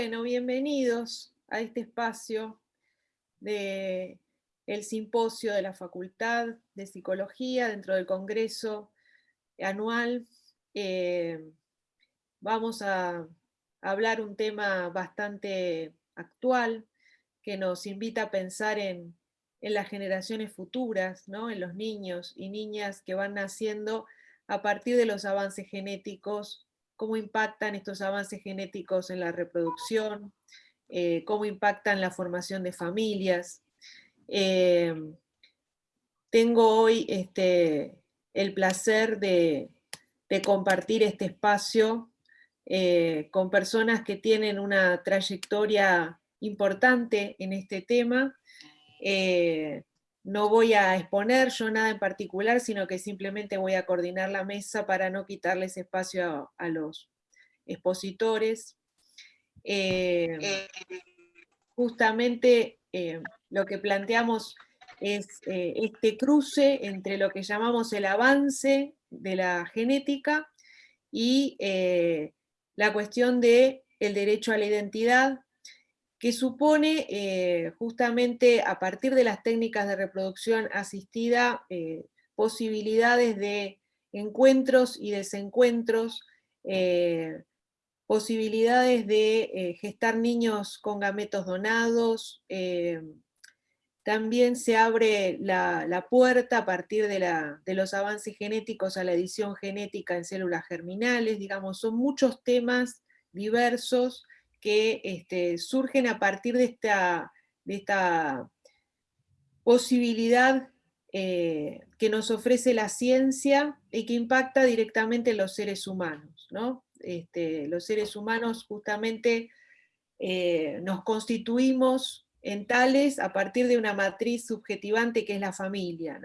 Bueno, bienvenidos a este espacio de el simposio de la Facultad de Psicología dentro del Congreso anual. Eh, vamos a hablar un tema bastante actual que nos invita a pensar en, las generaciones futuras, ¿no? en los niños y niñas que van naciendo a partir de los avances genéticos cómo impactan estos avances genéticos en la reproducción, eh, cómo impactan la formación de familias. Eh, tengo hoy este, el placer de, compartir este espacio eh, con personas que tienen una trayectoria importante en este tema no voy a exponer yo nada en particular, sino que simplemente voy a coordinar la mesa para no quitarles espacio a, los expositores. Eh, justamente eh, lo que planteamos es eh, este cruce entre lo que llamamos el avance de la genética y la cuestión del el derecho a la identidad, que supone eh, justamente a partir de las técnicas de reproducción asistida eh, posibilidades de encuentros y desencuentros, eh, posibilidades de gestar niños con gametos donados, también se abre la, puerta a partir de, de, los avances genéticos a la edición genética en células germinales, digamos, son muchos temas diversos que este, surgen a partir de esta, de esta posibilidad eh, que nos ofrece la ciencia y que impacta directamente en los seres humanos. Este, los seres humanos justamente eh, nos constituimos en tales a partir de una matriz subjetivante que es la familia.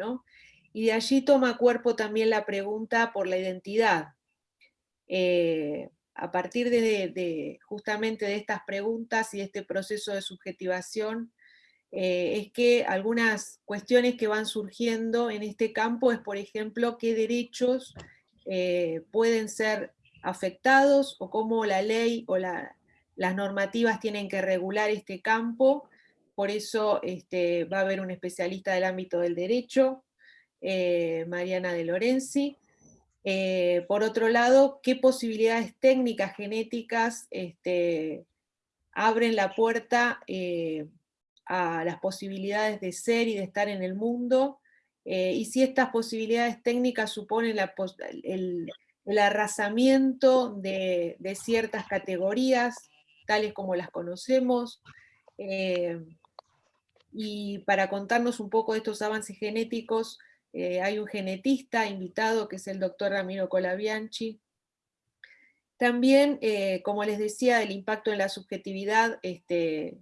Y de allí toma cuerpo también la pregunta por la identidad. Eh, a partir de, justamente de estas preguntas y de este proceso de subjetivación, eh, es que algunas cuestiones que van surgiendo en este campo es, por ejemplo, qué derechos eh, pueden ser afectados o cómo la ley o las normativas tienen que regular este campo. Por eso este, va a haber un especialista del ámbito del derecho, eh, Mariana de Lorenzi, eh, por otro lado, qué posibilidades técnicas genéticas este, abren la puerta eh, a las posibilidades de ser y de estar en el mundo, eh, y si estas posibilidades técnicas suponen el, arrasamiento de, ciertas categorías, tales como las conocemos, y para contarnos un poco de estos avances genéticos, eh, hay un genetista invitado que es el doctor Ramiro Colabianchi. También, eh, como les decía, el impacto en la subjetividad este,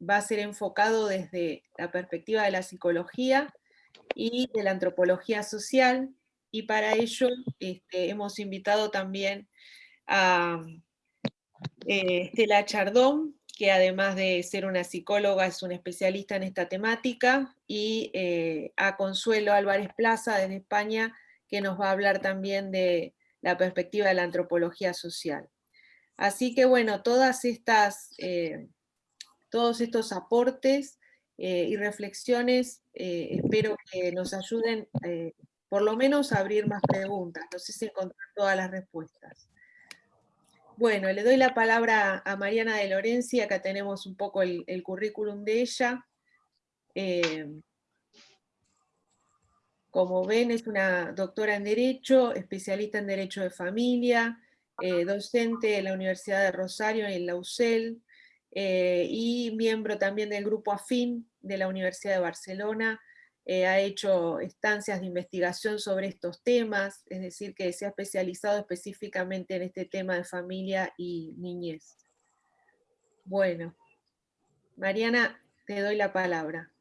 va a ser enfocado desde la perspectiva de la psicología y de la antropología social, y para ello este, hemos invitado también a eh, Estela Chardón, que además de ser una psicóloga es una especialista en esta temática, y eh, a Consuelo Álvarez Plaza desde España, que nos va a hablar también de la perspectiva de la antropología social. Así que bueno, todas estas, eh, todos estos aportes eh, y reflexiones espero que nos ayuden por lo menos a abrir más preguntas, no sé si encontrar todas las respuestas. Bueno, le doy la palabra a Mariana de Lorenzi, acá tenemos un poco el, currículum de ella. Eh, como ven, es una doctora en Derecho, especialista en Derecho de Familia, eh, docente de la Universidad de Rosario en la UCEL, eh, y miembro también del Grupo AFIN de la Universidad de Barcelona, eh, ha hecho estancias de investigación sobre estos temas, es decir, que se ha especializado específicamente en este tema de familia y niñez. Bueno, Mariana, te doy la palabra.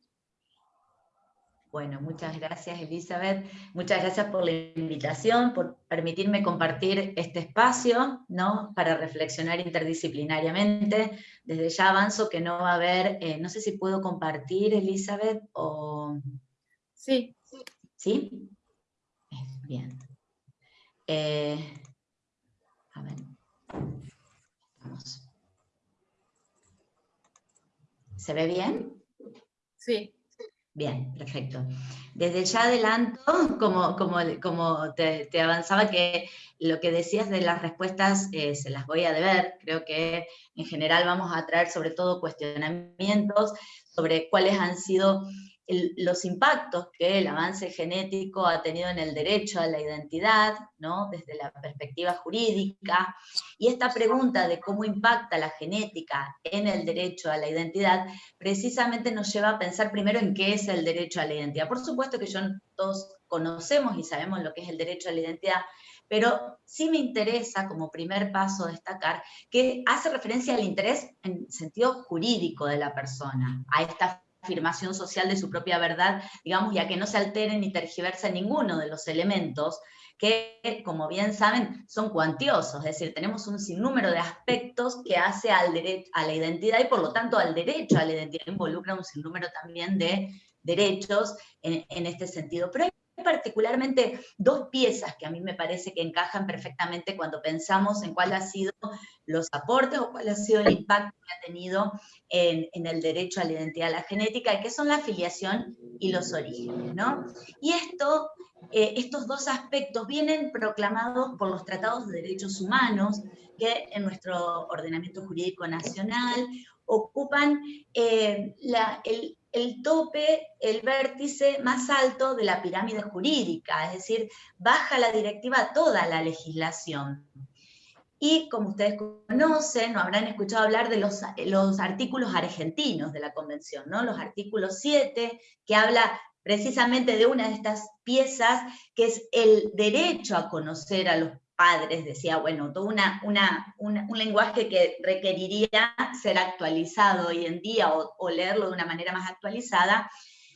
Bueno, muchas gracias Elizabeth, muchas gracias por la invitación, por permitirme compartir este espacio ¿no? para reflexionar interdisciplinariamente. Desde ya avanzo que no va a haber, eh, no sé si puedo compartir Elizabeth o... Sí. ¿Sí? Bien. Eh, a ver. Vamos. ¿Se ve bien? Sí. Bien, perfecto. Desde ya adelanto, como, como, como te, avanzaba, que lo que decías de las respuestas eh, se las voy a deber. Creo que en general vamos a traer sobre todo cuestionamientos sobre cuáles han sido los impactos que el avance genético ha tenido en el derecho a la identidad, ¿no? desde la perspectiva jurídica, y esta pregunta de cómo impacta la genética en el derecho a la identidad, precisamente nos lleva a pensar primero en qué es el derecho a la identidad. Por supuesto que yo, todos conocemos y sabemos lo que es el derecho a la identidad, pero sí me interesa como primer paso destacar que hace referencia al interés en sentido jurídico de la persona, a esta afirmación social de su propia verdad, digamos, ya que no se altere ni tergiversa ninguno de los elementos que, como bien saben, son cuantiosos, es decir, tenemos un sinnúmero de aspectos que hace al derecho, a la identidad y por lo tanto al derecho a la identidad involucra un sinnúmero también de derechos en, en este sentido. Pero hay particularmente dos piezas que a mí me parece que encajan perfectamente cuando pensamos en cuáles han sido los aportes o cuál ha sido el impacto que ha tenido en, el derecho a la identidad a la genética, que son la afiliación y los orígenes. ¿no? Y esto, eh, estos dos aspectos vienen proclamados por los tratados de derechos humanos que en nuestro ordenamiento jurídico nacional ocupan eh, el, el tope, el vértice más alto de la pirámide jurídica, es decir, baja la directiva toda la legislación. Y como ustedes conocen, o habrán escuchado hablar de los, los artículos argentinos de la Convención, ¿no? los artículos 7, que habla precisamente de una de estas piezas, que es el derecho a conocer a los padres, decía, bueno, todo una, un lenguaje que requeriría ser actualizado hoy en día o, leerlo de una manera más actualizada,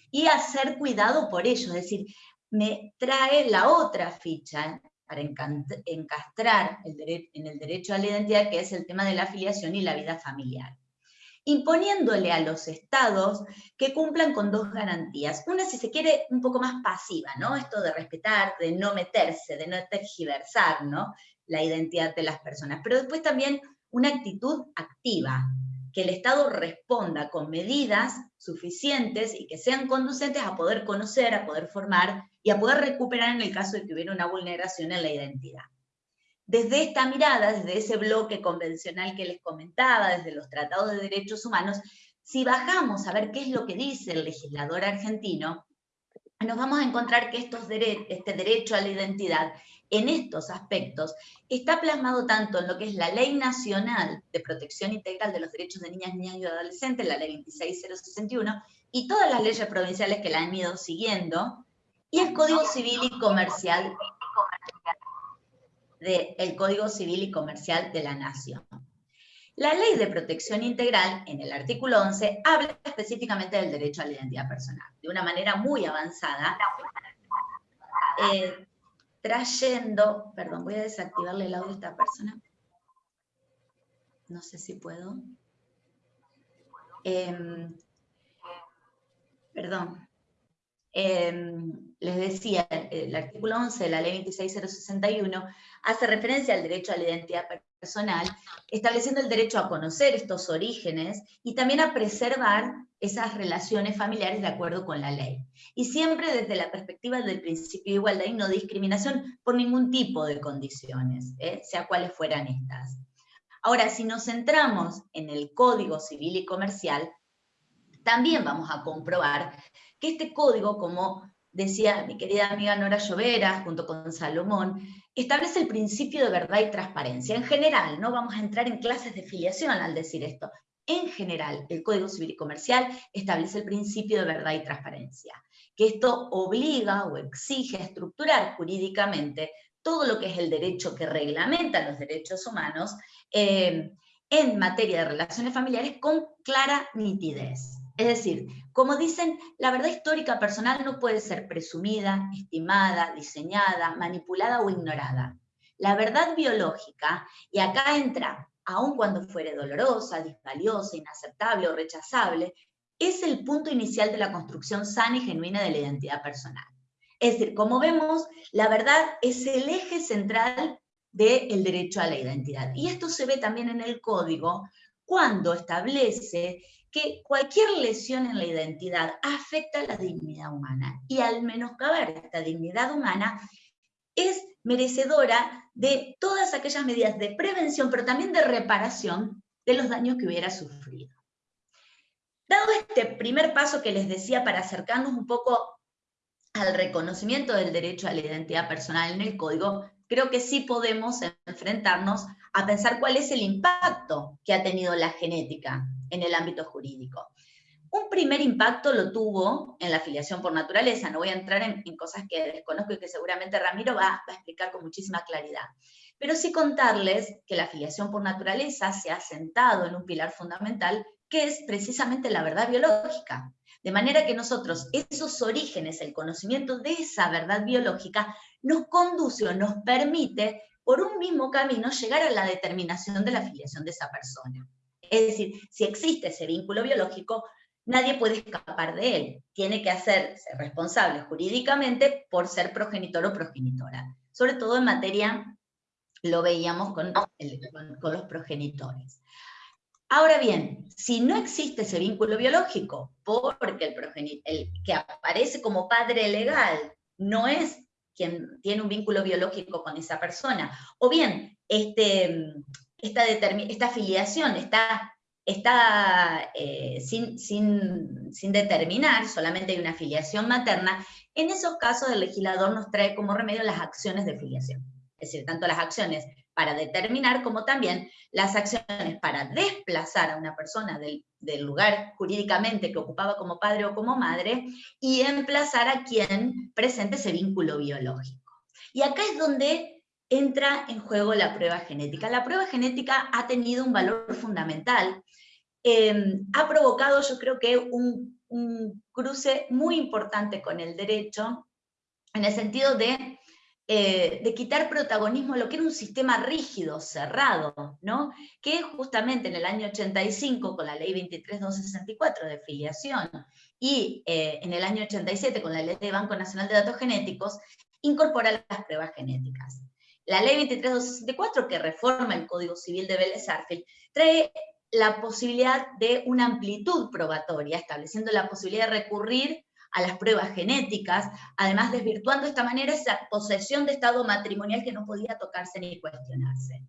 y hacer cuidado por ello, es decir, me trae la otra ficha para encastrar en el derecho a la identidad, que es el tema de la afiliación y la vida familiar imponiéndole a los estados que cumplan con dos garantías. Una, si se quiere, un poco más pasiva, ¿no? Esto de respetar, de no meterse, de no tergiversar, ¿no? La identidad de las personas. Pero después también una actitud activa, que el Estado responda con medidas suficientes y que sean conducentes a poder conocer, a poder formar y a poder recuperar en el caso de que hubiera una vulneración en la identidad. Desde esta mirada, desde ese bloque convencional que les comentaba, desde los tratados de derechos humanos, si bajamos a ver qué es lo que dice el legislador argentino, nos vamos a encontrar que este derecho a la identidad en estos aspectos está plasmado tanto en lo que es la Ley Nacional de Protección Integral de los Derechos de Niñas, Niñas y Adolescentes, la Ley 26061, y todas las leyes provinciales que la han ido siguiendo, y el Código Civil y Comercial del Código Civil y Comercial de la Nación. La Ley de Protección Integral, en el artículo 11, habla específicamente del derecho a la identidad personal, de una manera muy avanzada, eh, trayendo, perdón, voy a desactivarle el audio a esta persona, no sé si puedo, em, perdón, em, les decía, el artículo 11 de la ley 26061 hace referencia al derecho a la identidad personal, estableciendo el derecho a conocer estos orígenes y también a preservar esas relaciones familiares de acuerdo con la ley. Y siempre desde la perspectiva del principio de igualdad y no discriminación por ningún tipo de condiciones, ¿eh? sea cuales fueran estas. Ahora, si nos centramos en el Código Civil y Comercial, también vamos a comprobar este código, como decía mi querida amiga Nora Llovera, junto con Salomón, establece el principio de verdad y transparencia. En general, no vamos a entrar en clases de filiación al decir esto. En general, el Código Civil y Comercial establece el principio de verdad y transparencia, que esto obliga o exige estructurar jurídicamente todo lo que es el derecho que reglamenta los derechos humanos eh, en materia de relaciones familiares con clara nitidez. Es decir, como dicen, la verdad histórica personal no puede ser presumida, estimada, diseñada, manipulada o ignorada. La verdad biológica, y acá entra, aun cuando fuere dolorosa, disvaliosa, inaceptable o rechazable, es el punto inicial de la construcción sana y genuina de la identidad personal. Es decir, como vemos, la verdad es el eje central del derecho a la identidad. Y esto se ve también en el código cuando establece que cualquier lesión en la identidad afecta a la dignidad humana y al menoscabar esta dignidad humana es merecedora de todas aquellas medidas de prevención, pero también de reparación de los daños que hubiera sufrido. Dado este primer paso que les decía para acercarnos un poco al reconocimiento del derecho a la identidad personal en el código, creo que sí podemos enfrentarnos a pensar cuál es el impacto que ha tenido la genética en el ámbito jurídico. Un primer impacto lo tuvo en la afiliación por naturaleza, no voy a entrar en, cosas que desconozco y que seguramente Ramiro va, a explicar con muchísima claridad, pero sí contarles que la afiliación por naturaleza se ha sentado en un pilar fundamental que es precisamente la verdad biológica. De manera que nosotros, esos orígenes, el conocimiento de esa verdad biológica, nos conduce o nos permite, por un mismo camino, llegar a la determinación de la afiliación de esa persona. Es decir, si existe ese vínculo biológico, nadie puede escapar de él. Tiene que hacerse responsable jurídicamente por ser progenitor o progenitora. Sobre todo en materia, lo veíamos con, con los progenitores. Ahora bien, si no existe ese vínculo biológico, porque el, el que aparece como padre legal no es quien tiene un vínculo biológico con esa persona, o bien este, esta, esta afiliación está, está eh, sin, sin, sin determinar, solamente hay una afiliación materna, en esos casos el legislador nos trae como remedio las acciones de afiliación. Es decir, tanto las acciones para determinar, como también las acciones para desplazar a una persona del, lugar jurídicamente que ocupaba como padre o como madre, y emplazar a quien presente ese vínculo biológico. Y acá es donde entra en juego la prueba genética. La prueba genética ha tenido un valor fundamental, em, ha provocado yo creo que un, cruce muy importante con el derecho, en el sentido de eh, de quitar protagonismo a lo que era un sistema rígido, cerrado, ¿no? que justamente en el año 85 con la ley 23264 de filiación y eh, en el año 87 con la ley de Banco Nacional de Datos Genéticos, incorpora las pruebas genéticas. La ley 23264 que reforma el Código Civil de Vélez Arfield trae la posibilidad de una amplitud probatoria, estableciendo la posibilidad de recurrir a las pruebas genéticas, además desvirtuando de esta manera esa posesión de estado matrimonial que no podía tocarse ni cuestionarse.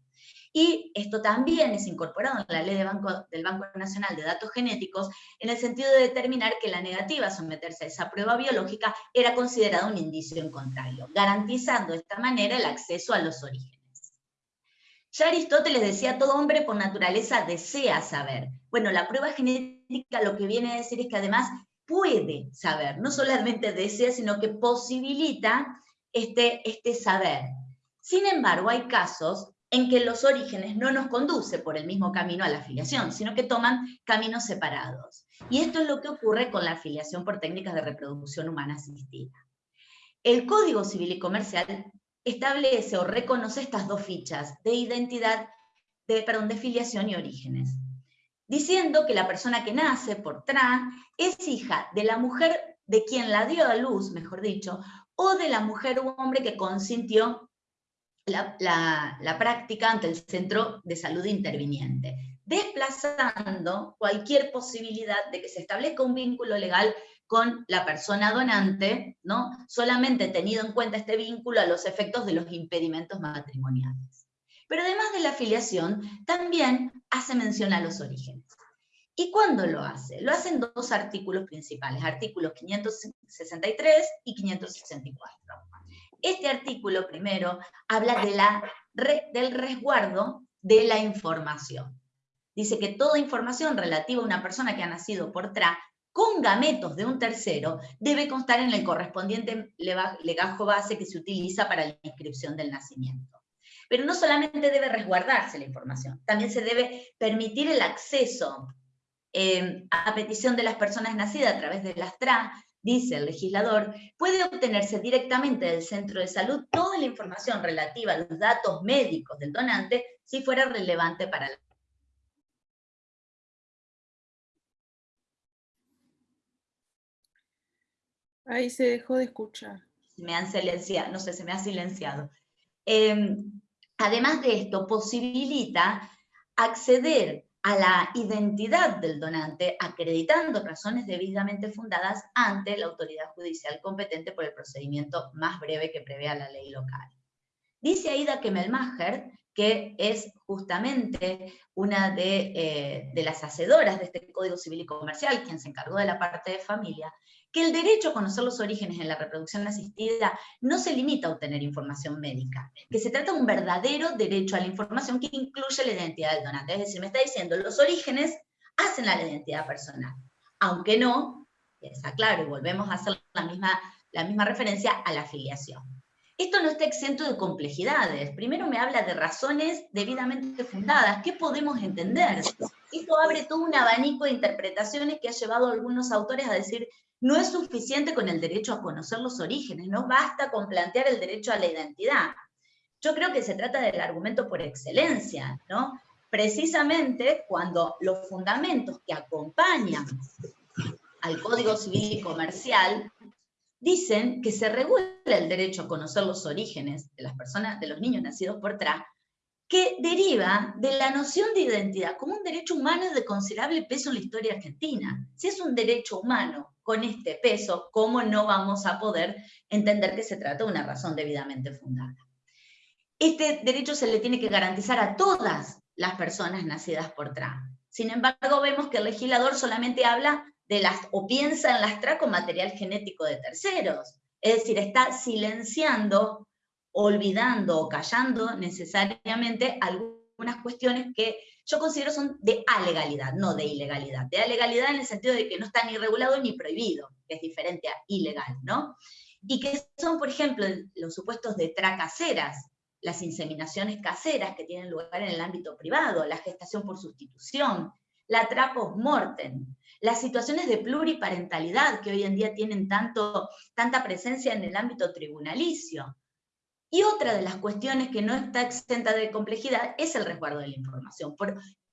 Y esto también es incorporado en la ley del Banco Nacional de Datos Genéticos en el sentido de determinar que la negativa a someterse a esa prueba biológica era considerada un indicio en contrario, garantizando de esta manera el acceso a los orígenes. Ya Aristóteles decía, todo hombre por naturaleza desea saber. Bueno, la prueba genética lo que viene a decir es que además puede saber, no solamente desea, sino que posibilita este, este saber. Sin embargo, hay casos en que los orígenes no nos conducen por el mismo camino a la afiliación, sino que toman caminos separados. Y esto es lo que ocurre con la afiliación por técnicas de reproducción humana asistida. El Código Civil y Comercial establece o reconoce estas dos fichas de identidad, de, perdón, de filiación y orígenes diciendo que la persona que nace por trans es hija de la mujer de quien la dio a luz, mejor dicho, o de la mujer u hombre que consintió la, la, práctica ante el centro de salud interviniente, desplazando cualquier posibilidad de que se establezca un vínculo legal con la persona donante, ¿no? solamente tenido en cuenta este vínculo a los efectos de los impedimentos matrimoniales. Pero además de la afiliación, también hace mención a los orígenes. ¿Y cuándo lo hace? Lo hace en dos artículos principales, artículos 563 y 564. Este artículo primero habla de la, del resguardo de la información. Dice que toda información relativa a una persona que ha nacido por TRA con gametos de un tercero debe constar en el correspondiente legajo base que se utiliza para la inscripción del nacimiento. Pero no solamente debe resguardarse la información, también se debe permitir el acceso eh, a petición de las personas nacidas a través de las TRA, dice el legislador, puede obtenerse directamente del centro de salud toda la información relativa a los datos médicos del donante si fuera relevante para la Ahí se dejó de escuchar. Me han silenciado, no sé, se me ha silenciado. Em, Además de esto, posibilita acceder a la identidad del donante, acreditando razones debidamente fundadas ante la autoridad judicial competente por el procedimiento más breve que prevea la ley local. Dice Aida Kemelmacher que es justamente una de, eh, de, las hacedoras de este Código Civil y Comercial, quien se encargó de la parte de familia, que el derecho a conocer los orígenes en la reproducción asistida no se limita a obtener información médica, que se trata de un verdadero derecho a la información que incluye la identidad del donante. Es decir, me está diciendo, los orígenes hacen a la identidad personal, aunque no, está claro, y volvemos a hacer la misma, la misma referencia a la afiliación. Esto no está exento de complejidades. Primero me habla de razones debidamente fundadas. ¿Qué podemos entender? Esto abre todo un abanico de interpretaciones que ha llevado a algunos autores a decir no es suficiente con el derecho a conocer los orígenes, no basta con plantear el derecho a la identidad. Yo creo que se trata del argumento por excelencia, ¿no? Precisamente cuando los fundamentos que acompañan al Código Civil y Comercial dicen que se regula el derecho a conocer los orígenes de las personas, de los niños nacidos por TRA, que deriva de la noción de identidad como un derecho humano de considerable peso en la historia argentina. Si es un derecho humano con este peso, ¿cómo no vamos a poder entender que se trata de una razón debidamente fundada? Este derecho se le tiene que garantizar a todas las personas nacidas por TRA. Sin embargo, vemos que el legislador solamente habla de las, o piensa en las TRA con material genético de terceros. Es decir, está silenciando, olvidando o callando necesariamente algunas cuestiones que yo considero son de alegalidad, no de ilegalidad. De alegalidad en el sentido de que no está ni regulado ni prohibido, que es diferente a ilegal, ¿no? Y que son, por ejemplo, los supuestos de tracaseras, las inseminaciones caseras que tienen lugar en el ámbito privado, la gestación por sustitución, la tra post-mortem, las situaciones de pluriparentalidad que hoy en día tienen tanto, tanta presencia en el ámbito tribunalicio, y otra de las cuestiones que no está exenta de complejidad es el resguardo de la información.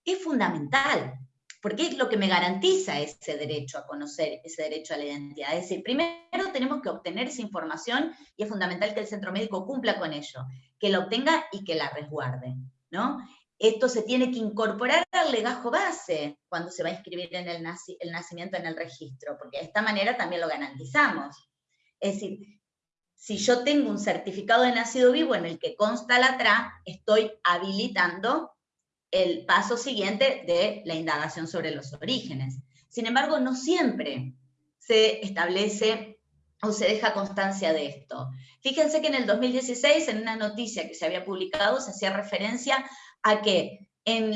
es fundamental, porque es lo que me garantiza ese derecho a conocer, ese derecho a la identidad. Es decir, primero tenemos que obtener esa información y es fundamental que el centro médico cumpla con ello, que la obtenga y que la resguarde. ¿no? Esto se tiene que incorporar al legajo base cuando se va a inscribir en el, el nacimiento en el registro, porque de esta manera también lo garantizamos. Es decir, si yo tengo un certificado de nacido vivo en el que consta la TRA, estoy habilitando el paso siguiente de la indagación sobre los orígenes. Sin embargo, no siempre se establece o se deja constancia de esto. Fíjense que en el 2016, en una noticia que se había publicado, se hacía referencia a que en,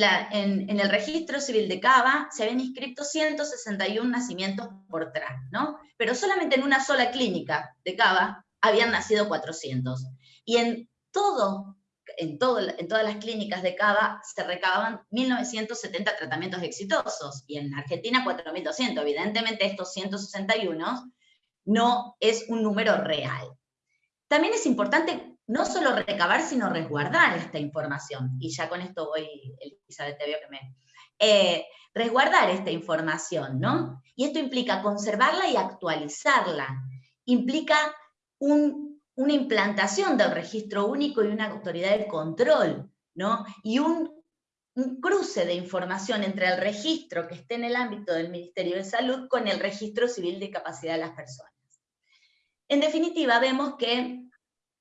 el registro civil de Cava se habían inscrito 161 nacimientos por TRA, ¿no? Pero solamente en una sola clínica de Cava habían nacido 400. Y en todo, en, todo, en todas las clínicas de Cava se recababan 1.970 tratamientos exitosos, y en Argentina 4.200. Evidentemente estos 161 no es un número real. También es importante no solo recabar, sino resguardar esta información. Y ya con esto voy, Elizabeth, te veo que me... Eh, resguardar esta información, ¿no? Y esto implica conservarla y actualizarla. Implica una implantación del registro único y una autoridad de control, ¿no? Y un, un cruce de información entre el registro que esté en el ámbito del Ministerio de Salud con el registro civil de capacidad de las personas. En definitiva, vemos que,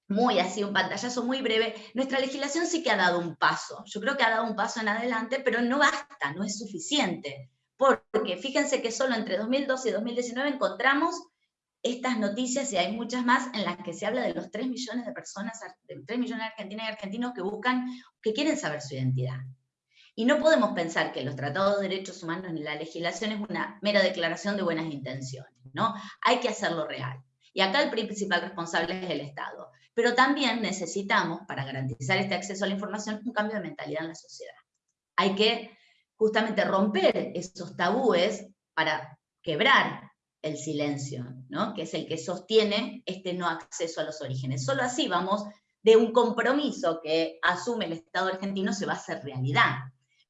muy así, un pantallazo muy breve, nuestra legislación sí que ha dado un paso. Yo creo que ha dado un paso en adelante, pero no basta, no es suficiente. Porque fíjense que solo entre 2012 y 2019 encontramos estas noticias, y hay muchas más, en las que se habla de los 3 millones de personas, de 3 millones de argentinas y argentinos que buscan, que quieren saber su identidad. Y no podemos pensar que los tratados de derechos humanos ni la legislación es una mera declaración de buenas intenciones, ¿no? Hay que hacerlo real. Y acá el principal responsable es el Estado. Pero también necesitamos, para garantizar este acceso a la información, un cambio de mentalidad en la sociedad. Hay que justamente romper esos tabúes para quebrar el silencio, ¿no? que es el que sostiene este no acceso a los orígenes. Solo así vamos de un compromiso que asume el Estado argentino se va a hacer realidad.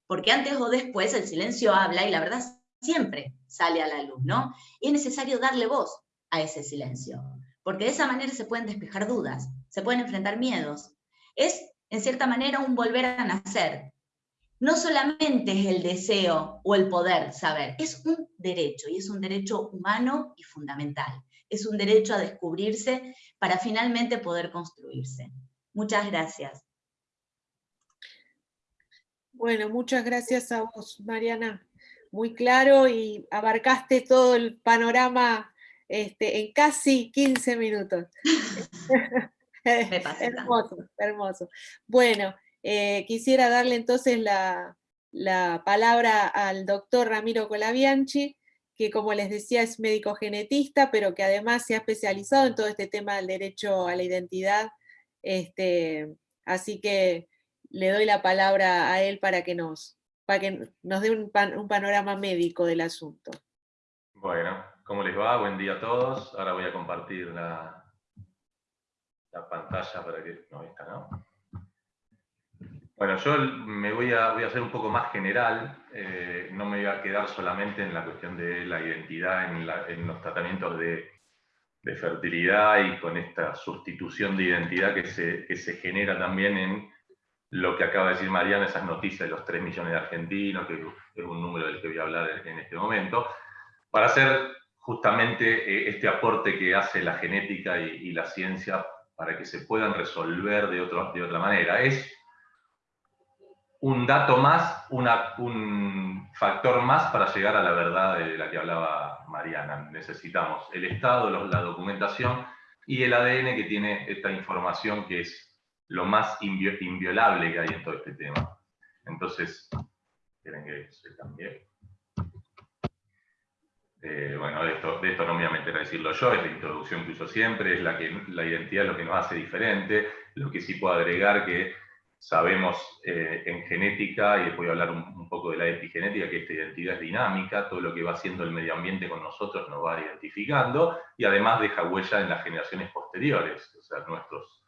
Porque antes o después el silencio habla y la verdad siempre sale a la luz, ¿no? Y es necesario darle voz a ese silencio, porque de esa manera se pueden despejar dudas, se pueden enfrentar miedos. Es, en cierta manera, un volver a nacer. No solamente es el deseo o el poder saber, es un derecho y es un derecho humano y fundamental. Es un derecho a descubrirse para finalmente poder construirse. Muchas gracias. Bueno, muchas gracias a vos, Mariana. Muy claro y abarcaste todo el panorama este, en casi 15 minutos. hermoso, hermoso. Bueno, eh, quisiera darle entonces la, palabra al doctor Ramiro Colabianchi, que como les decía es médico genetista, pero que además se ha especializado en todo este tema del derecho a la identidad. Este, así que le doy la palabra a él para que nos, para que nos dé un, panorama médico del asunto. Bueno, ¿cómo les va? Buen día a todos. Ahora voy a compartir la, la pantalla para que... No, está, ¿no? Bueno, yo me voy a, voy a hacer un poco más general, eh, no me voy a quedar solamente en la cuestión de la identidad en, los tratamientos de, de, fertilidad y con esta sustitución de identidad que se, que se genera también en lo que acaba de decir Mariana, esas noticias de los 3 millones de argentinos, que es un número del que voy a hablar en este momento, para hacer justamente eh, este aporte que hace la genética y, la ciencia para que se puedan resolver de, otro, de otra manera. Es un dato más, un factor más para llegar a la verdad de la que hablaba Mariana. Necesitamos el Estado, la documentación y el ADN que tiene esta información que es lo más inviolable que hay en todo este tema. Entonces, quieren que se cambie. Eh, bueno, de esto, de esto no me voy a meter a decirlo yo, es la introducción que uso siempre, es la, que, la identidad lo que nos hace diferente, lo que sí puedo agregar que sabemos eh, en genética, y después voy a hablar un, poco de la epigenética, que esta identidad es dinámica, todo lo que va haciendo el medio ambiente con nosotros nos va identificando, y además deja huella en las generaciones posteriores, o sea, nuestros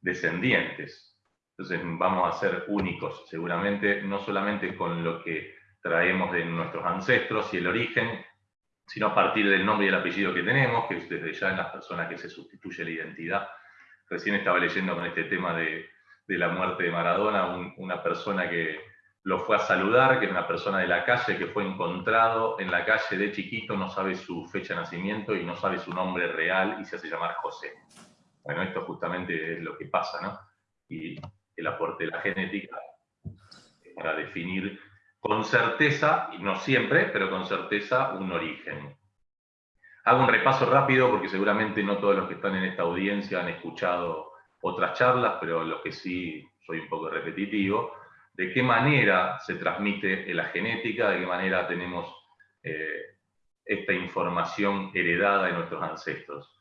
descendientes. Entonces vamos a ser únicos, seguramente, no solamente con lo que traemos de nuestros ancestros y el origen, sino a partir del nombre y el apellido que tenemos, que es desde ya en las personas que se sustituye la identidad. Recién estaba leyendo con este tema de, la muerte de Maradona, una persona que lo fue a saludar, que era una persona de la calle, que fue encontrado en la calle de chiquito, no sabe su fecha de nacimiento y no sabe su nombre real y se hace llamar José. Bueno, esto justamente es lo que pasa, ¿no? Y el aporte de la genética para definir con certeza, y no siempre, pero con certeza, un origen. Hago un repaso rápido porque seguramente no todos los que están en esta audiencia han escuchado otras charlas, pero lo que sí soy un poco repetitivo, de qué manera se transmite la genética, de qué manera tenemos eh, esta información heredada de nuestros ancestros.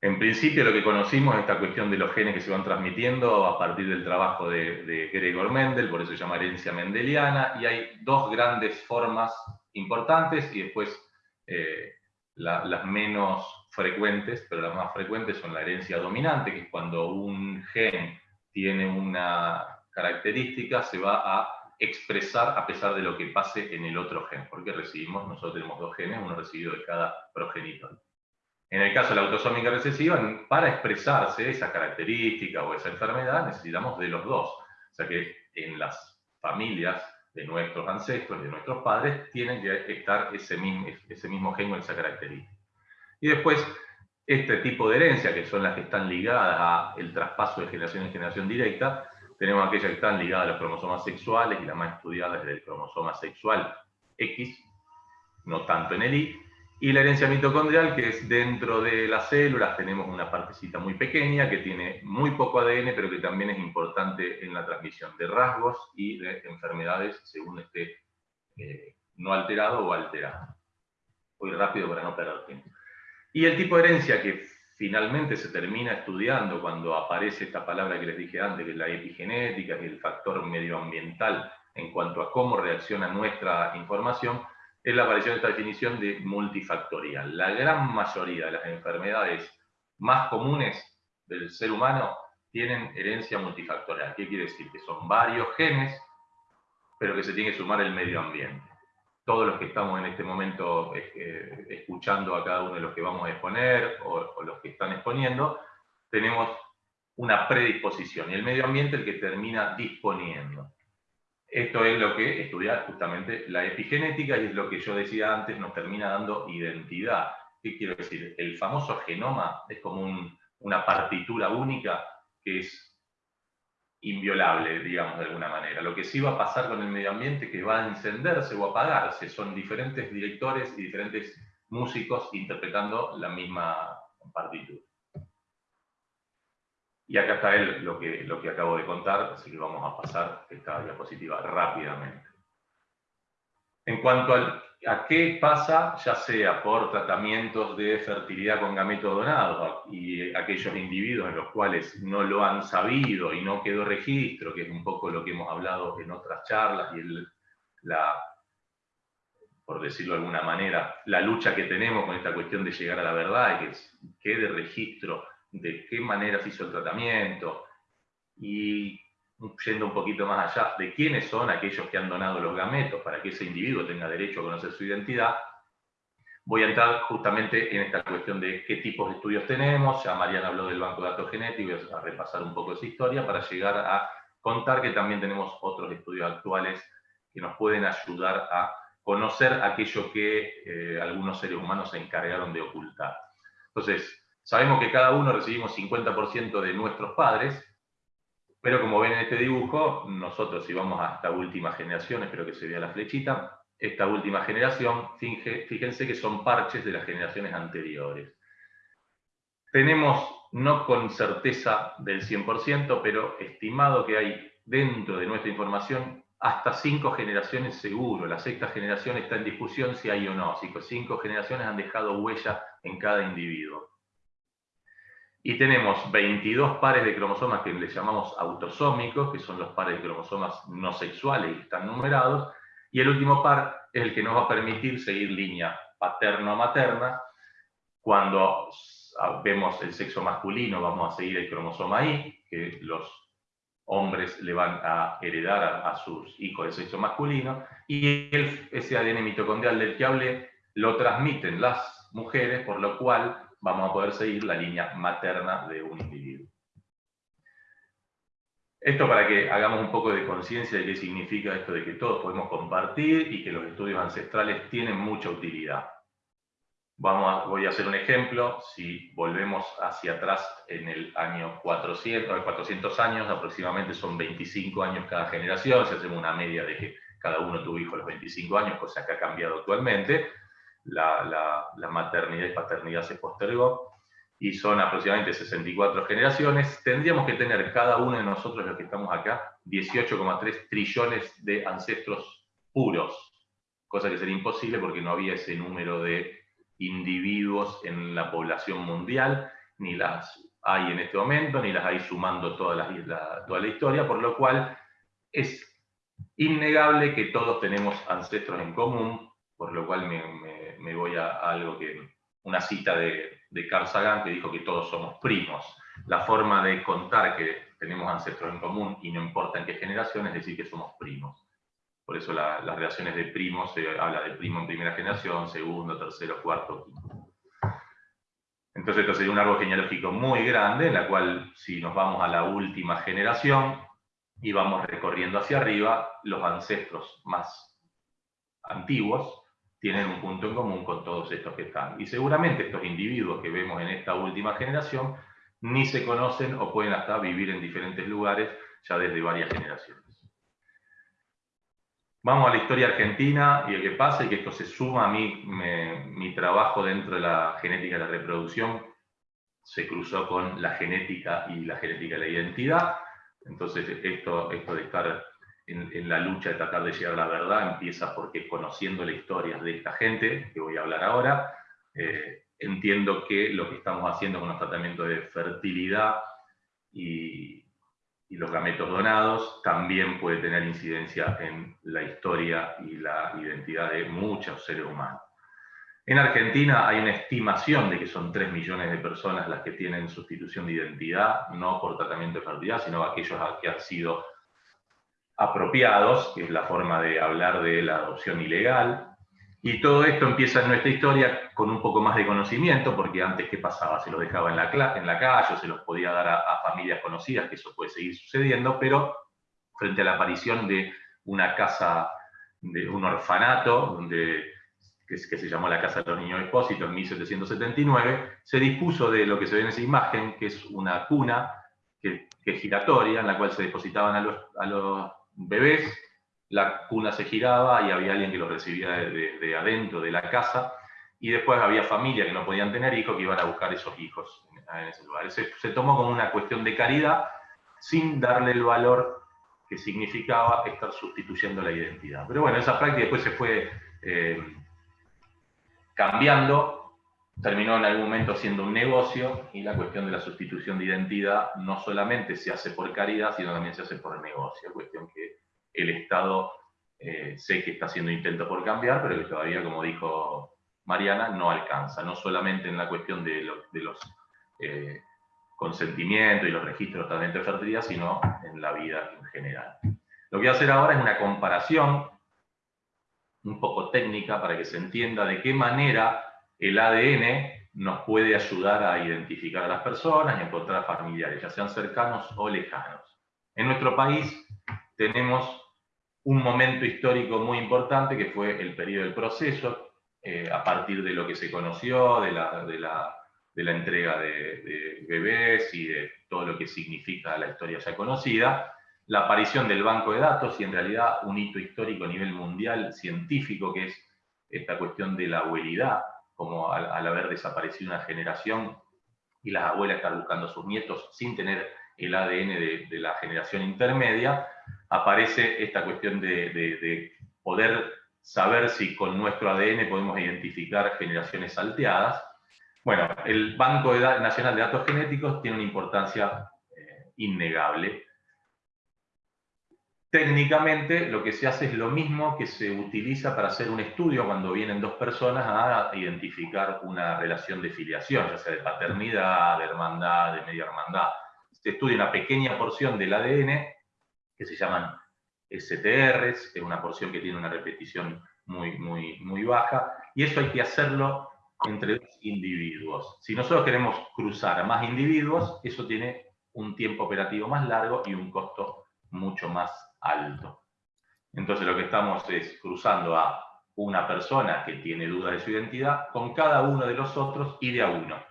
En principio lo que conocimos es esta cuestión de los genes que se van transmitiendo a partir del trabajo de, Gregor Mendel, por eso se llama herencia mendeliana, y hay dos grandes formas importantes y después eh, las menos frecuentes, pero las más frecuentes son la herencia dominante, que es cuando un gen tiene una característica, se va a expresar a pesar de lo que pase en el otro gen, porque recibimos, nosotros tenemos dos genes, uno recibido de cada progenitor. En el caso de la autosómica recesiva, para expresarse esa característica o esa enfermedad, necesitamos de los dos. O sea que en las familias de nuestros ancestros, de nuestros padres, tienen que estar ese mismo, ese mismo gen o esa característica. Y después, este tipo de herencia, que son las que están ligadas al traspaso de generación en generación directa, tenemos aquellas que están ligadas a los cromosomas sexuales y la más estudiada es el cromosoma sexual X, no tanto en el Y, y la herencia mitocondrial, que es dentro de las células, tenemos una partecita muy pequeña que tiene muy poco ADN, pero que también es importante en la transmisión de rasgos y de enfermedades según esté eh, no alterado o alterado. Voy rápido para no perder tiempo. Y el tipo de herencia que finalmente se termina estudiando cuando aparece esta palabra que les dije antes, que es la epigenética, que es el factor medioambiental en cuanto a cómo reacciona nuestra información, es la aparición de esta definición de multifactorial. La gran mayoría de las enfermedades más comunes del ser humano tienen herencia multifactorial. ¿Qué quiere decir? Que son varios genes, pero que se tiene que sumar el medio ambiente. Todos los que estamos en este momento eh, escuchando a cada uno de los que vamos a exponer o, o los que están exponiendo, tenemos una predisposición y el medio ambiente el que termina disponiendo. Esto es lo que estudiar justamente la epigenética y es lo que yo decía antes, nos termina dando identidad. ¿Qué quiero decir? El famoso genoma es como una partitura única que es inviolable, digamos de alguna manera. Lo que sí va a pasar con el medio ambiente que va a encenderse o apagarse. Son diferentes directores y diferentes músicos interpretando la misma partitura. Y acá está él, lo que, lo que acabo de contar, así que vamos a pasar esta diapositiva rápidamente. En cuanto a qué pasa, ya sea por tratamientos de fertilidad con gametos donados y aquellos individuos en los cuales no lo han sabido y no quedó registro, que es un poco lo que hemos hablado en otras charlas y la, por decirlo de alguna manera, la lucha que tenemos con esta cuestión de llegar a la verdad y que quede registro de qué manera se hizo el tratamiento y yendo un poquito más allá, de quiénes son aquellos que han donado los gametos para que ese individuo tenga derecho a conocer su identidad, voy a entrar justamente en esta cuestión de qué tipos de estudios tenemos, ya Mariana habló del banco de datos genéticos, voy a repasar un poco esa historia para llegar a contar que también tenemos otros estudios actuales que nos pueden ayudar a conocer aquello que eh, algunos seres humanos se encargaron de ocultar. Entonces, Sabemos que cada uno recibimos 50% de nuestros padres, pero como ven en este dibujo, nosotros si vamos a esta última generación, espero que se vea la flechita, esta última generación, fíjense que son parches de las generaciones anteriores. Tenemos, no con certeza del 100%, pero estimado que hay dentro de nuestra información hasta cinco generaciones seguro. La sexta generación está en discusión si hay o no. Cinco generaciones han dejado huella en cada individuo. Y tenemos 22 pares de cromosomas que le llamamos autosómicos, que son los pares de cromosomas no sexuales y están numerados, y el último par es el que nos va a permitir seguir línea paterno-materna. Cuando vemos el sexo masculino, vamos a seguir el cromosoma Y, que los hombres le van a heredar a, sus hijos de sexo masculino, y ese ADN mitocondrial del que hablé lo transmiten las mujeres, por lo cual vamos a poder seguir la línea materna de un individuo. Esto para que hagamos un poco de conciencia de qué significa esto de que todos podemos compartir y que los estudios ancestrales tienen mucha utilidad. Vamos voy a hacer un ejemplo, si volvemos hacia atrás en el año 400, 400 años, aproximadamente son 25 años cada generación, si hacemos una media de que cada uno tuvo hijos a los 25 años, cosa que ha cambiado actualmente, la, maternidad y paternidad se postergó, y son aproximadamente 64 generaciones, tendríamos que tener cada uno de nosotros, los que estamos acá, 18,3 trillones de ancestros puros, cosa que sería imposible porque no había ese número de individuos en la población mundial, ni las hay en este momento, ni las hay sumando toda la, toda la historia, por lo cual es innegable que todos tenemos ancestros en común, por lo cual me, voy a, algo que, una cita de, de Carl Sagan que dijo que todos somos primos. La forma de contar que tenemos ancestros en común y no importa en qué generación es decir que somos primos. Por eso las relaciones de primos se habla de primo en primera generación, segundo, tercero, cuarto, quinto. Entonces esto sería un árbol genealógico muy grande, en la cual si nos vamos a la última generación y vamos recorriendo hacia arriba, los ancestros más antiguos tienen un punto en común con todos estos que están. Y seguramente estos individuos que vemos en esta última generación ni se conocen o pueden hasta vivir en diferentes lugares ya desde varias generaciones. Vamos a la historia argentina y el que pasa y que esto se suma a mí, mi trabajo dentro de la genética de la reproducción, se cruzó con la genética y la genética de la identidad. Entonces esto, esto de estar en, la lucha de tratar de llegar a la verdad empieza porque conociendo la historia de esta gente, que voy a hablar ahora, eh, entiendo que lo que estamos haciendo con los tratamientos de fertilidad y, y, los gametos donados también puede tener incidencia en la historia y la identidad de muchos seres humanos. En Argentina hay una estimación de que son 3 millones de personas las que tienen sustitución de identidad, no por tratamiento de fertilidad, sino aquellos que han sido apropiados, que es la forma de hablar de la adopción ilegal. Y todo esto empieza en nuestra historia con un poco más de conocimiento, porque antes, ¿qué pasaba? Se los dejaba en la, en la calle, se los podía dar a, familias conocidas, que eso puede seguir sucediendo, pero frente a la aparición de una casa, de un orfanato, donde, que, se llamó la Casa de los Niños Expósitos en 1779, se dispuso de lo que se ve en esa imagen, que es una cuna que, es giratoria, en la cual se depositaban a los, a los bebés, la cuna se giraba y había alguien que los recibía de, adentro de la casa, y después había familias que no podían tener hijos que iban a buscar esos hijos en, ese lugar. Se, tomó como una cuestión de caridad sin darle el valor que significaba estar sustituyendo la identidad. Pero bueno, esa práctica después se fue eh, cambiando, terminó en algún momento siendo un negocio, y la cuestión de la sustitución de identidad no solamente se hace por caridad, sino también se hace por negocio, cuestión que el Estado eh, sé que está haciendo intento por cambiar, pero que todavía, como dijo Mariana, no alcanza, no solamente en la cuestión de, los eh, consentimientos y los registros también de fertilidad, sino en la vida en general. Lo que voy a hacer ahora es una comparación un poco técnica para que se entienda de qué manera el ADN nos puede ayudar a identificar a las personas y encontrar familiares, ya sean cercanos o lejanos. En nuestro país tenemos un momento histórico muy importante que fue el periodo del proceso, eh, a partir de lo que se conoció, de la, de la, de la entrega de, de, bebés y de todo lo que significa la historia ya conocida, la aparición del banco de datos y en realidad un hito histórico a nivel mundial científico que es esta cuestión de la abuelidad, como al, haber desaparecido una generación y las abuelas están buscando a sus nietos sin tener el ADN de, de la generación intermedia, aparece esta cuestión de, poder saber si con nuestro ADN podemos identificar generaciones salteadas. Bueno, el Banco Nacional de Datos Genéticos tiene una importancia eh, innegable. Técnicamente lo que se hace es lo mismo que se utiliza para hacer un estudio cuando vienen dos personas a identificar una relación de filiación, ya sea de paternidad, de hermandad, de media hermandad. Se estudia una pequeña porción del ADN que se llaman STRs, es una porción que tiene una repetición muy, muy, muy baja, y eso hay que hacerlo entre dos individuos. Si nosotros queremos cruzar a más individuos, eso tiene un tiempo operativo más largo y un costo mucho más alto. Entonces lo que estamos es cruzando a una persona que tiene dudas de su identidad con cada uno de los otros y de a uno.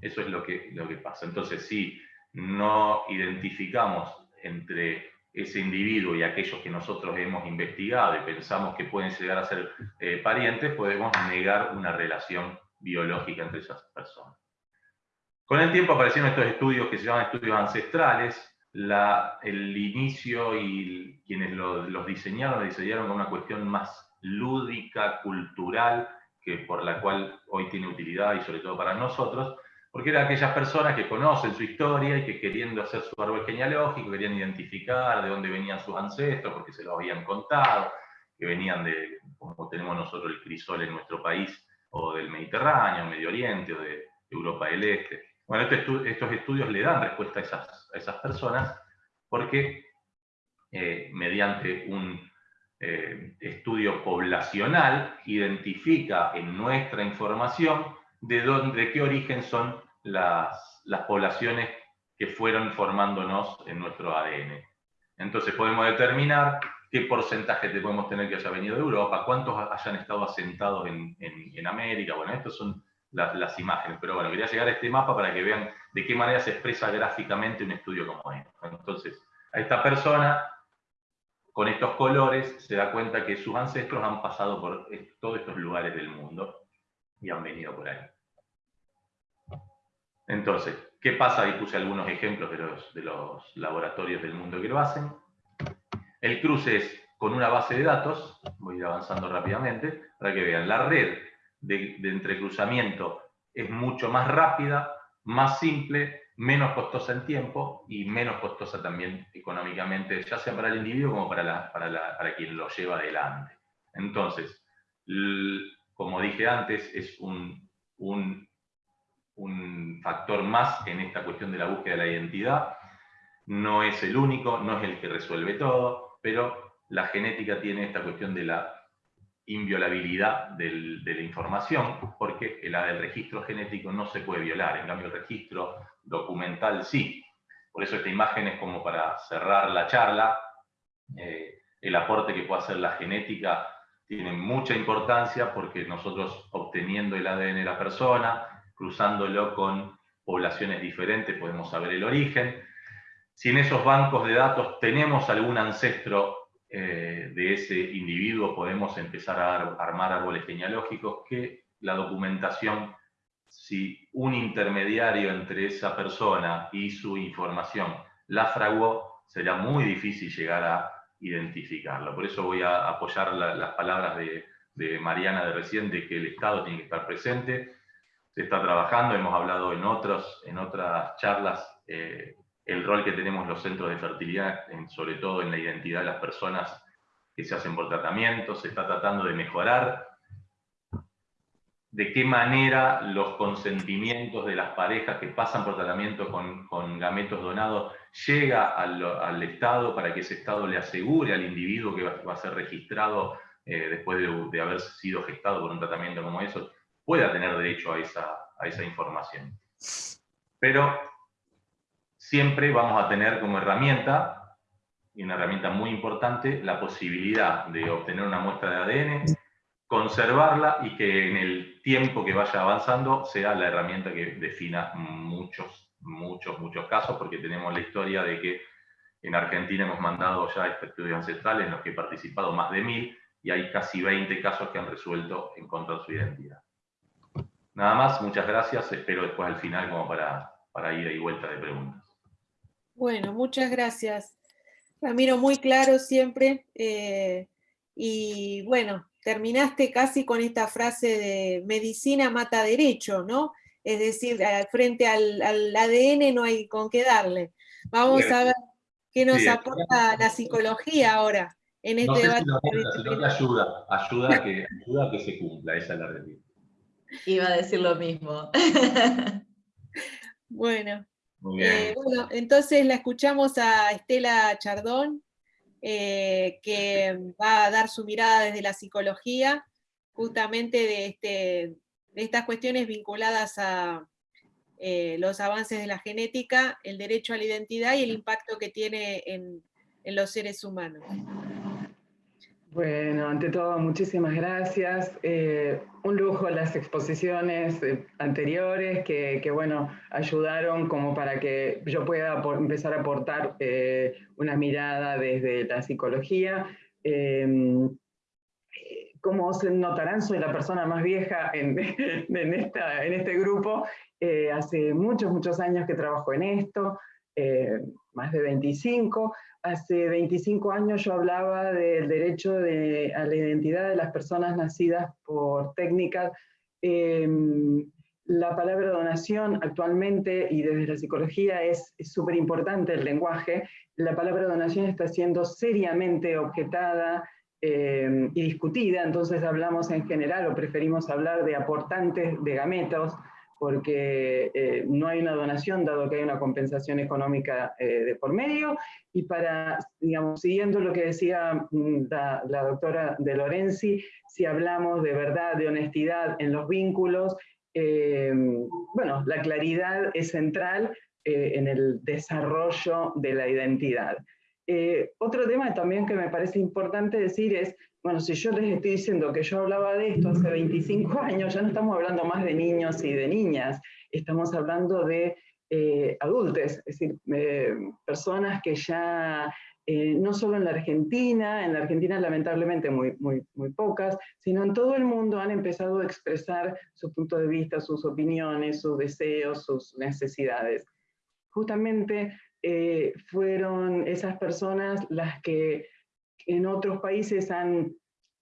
Eso es lo que, lo que pasa. Entonces, si no identificamos entre ese individuo y aquellos que nosotros hemos investigado y pensamos que pueden llegar a ser eh, parientes, podemos negar una relación biológica entre esas personas. Con el tiempo aparecieron estos estudios que se llaman estudios ancestrales, el inicio y quienes los diseñaron, lo diseñaron con una cuestión más lúdica, cultural, que por la cual hoy tiene utilidad y sobre todo para nosotros, porque eran aquellas personas que conocen su historia y que queriendo hacer su árbol genealógico, querían identificar de dónde venían sus ancestros, porque se lo habían contado, que venían de, como tenemos nosotros el crisol en nuestro país, o del Mediterráneo, Medio Oriente, o de Europa del Este. Bueno, este estos estudios le dan respuesta a esas, personas, porque eh, mediante un eh, estudio poblacional identifica en nuestra información de, dónde, de qué origen son las, poblaciones que fueron formándonos en nuestro ADN. Entonces podemos determinar qué porcentaje te podemos tener que haya venido de Europa, cuántos hayan estado asentados en, América. Bueno, estas son las, imágenes, pero bueno, quería llegar a este mapa para que vean de qué manera se expresa gráficamente un estudio como este. Entonces, a esta persona, con estos colores, se da cuenta que sus ancestros han pasado por todos estos lugares del mundo y han venido por ahí. Entonces, ¿qué pasa? Ahí puse algunos ejemplos de los, de los laboratorios del mundo que lo hacen. El cruce es con una base de datos, voy a ir avanzando rápidamente, para que vean, la red de, entrecruzamiento es mucho más rápida, más simple, menos costosa en tiempo y menos costosa también económicamente, ya sea para el individuo como para, para, quien lo lleva adelante. Entonces, como dije antes, es un, un un factor más en esta cuestión de la búsqueda de la identidad. No es el único, no es el que resuelve todo, pero la genética tiene esta cuestión de la inviolabilidad de la información, porque el, el registro genético no se puede violar, en cambio el registro documental sí. Por eso esta imagen es como para cerrar la charla. Eh, el aporte que puede hacer la genética tiene mucha importancia porque nosotros obteniendo el ADN de la persona, cruzándolo con poblaciones diferentes, podemos saber el origen. Si en esos bancos de datos tenemos algún ancestro eh, de ese individuo, podemos empezar a armar árboles genealógicos que la documentación, si un intermediario entre esa persona y su información la fraguó, será muy difícil llegar a identificarlo. Por eso voy a apoyar las palabras de, Mariana de recién, de que el Estado tiene que estar presente. Se está trabajando, hemos hablado en, otros, en otras charlas eh, el rol que tenemos los centros de fertilidad, sobre todo en la identidad de las personas que se hacen por tratamiento, se está tratando de mejorar de qué manera los consentimientos de las parejas que pasan por tratamiento con, gametos donados llega al, Estado para que ese Estado le asegure al individuo que va, a ser registrado eh, después de, haber sido gestado por un tratamiento como eso, pueda tener derecho a esa, a esa información. Pero siempre vamos a tener como herramienta, y una herramienta muy importante, la posibilidad de obtener una muestra de ADN conservarla y que en el tiempo que vaya avanzando sea la herramienta que defina muchos, muchos, muchos casos, porque tenemos la historia de que en Argentina hemos mandado ya estudios ancestrales en los que he participado más de mil y hay casi 20 casos que han resuelto encontrar su identidad. Nada más, muchas gracias, espero después al final como para, para ida y vuelta de preguntas. Bueno, muchas gracias. Ramiro, muy claro siempre. Eh, y bueno, terminaste casi con esta frase de medicina mata derecho, ¿no? Es decir, frente al, ADN no hay con qué darle. Vamos a ver qué nos aporta la psicología ahora en este debate. ayuda, ayuda a, que, ayuda a que se cumpla, esa es la realidad. Iba a decir lo mismo. bueno. Eh, bueno, entonces la escuchamos a Estela Chardón, eh, que va a dar su mirada desde la psicología, justamente de, este, estas cuestiones vinculadas a eh, los avances de la genética, el derecho a la identidad y el impacto que tiene en los seres humanos. Bueno, ante todo, muchísimas gracias. Eh, un lujo las exposiciones eh, anteriores que, bueno, ayudaron como para que yo pueda empezar a aportar eh, una mirada desde la psicología. Em, como se notarán, soy la persona más vieja en, esta, en este grupo. hace muchos, muchos años que trabajo en esto, más de 25. Hace 25 años yo hablaba del derecho a la identidad de las personas nacidas por técnicas. Em, la palabra donación actualmente, y desde la psicología es súper importante el lenguaje, la palabra donación está siendo seriamente objetada em, y discutida, entonces hablamos en general o preferimos hablar de aportantes de gametos, porque eh, no hay una donación, dado que hay una compensación económica eh, de por medio, y para, digamos, siguiendo lo que decía mm, la, doctora de Lorenzi, si hablamos de verdad, de honestidad en los vínculos, eh, bueno, la claridad es central en el desarrollo de la identidad. otro tema también que me parece importante decir es, bueno, si yo les estoy diciendo que yo hablaba de esto hace 25 años, ya no estamos hablando más de niños y de niñas, estamos hablando de eh, adultos, es decir, eh, personas que ya, eh, no solo en la Argentina, en la Argentina lamentablemente muy, muy, muy pocas, sino en todo el mundo han empezado a expresar su punto de vista, sus opiniones, sus deseos, sus necesidades. Justamente fueron esas personas las que en otros países han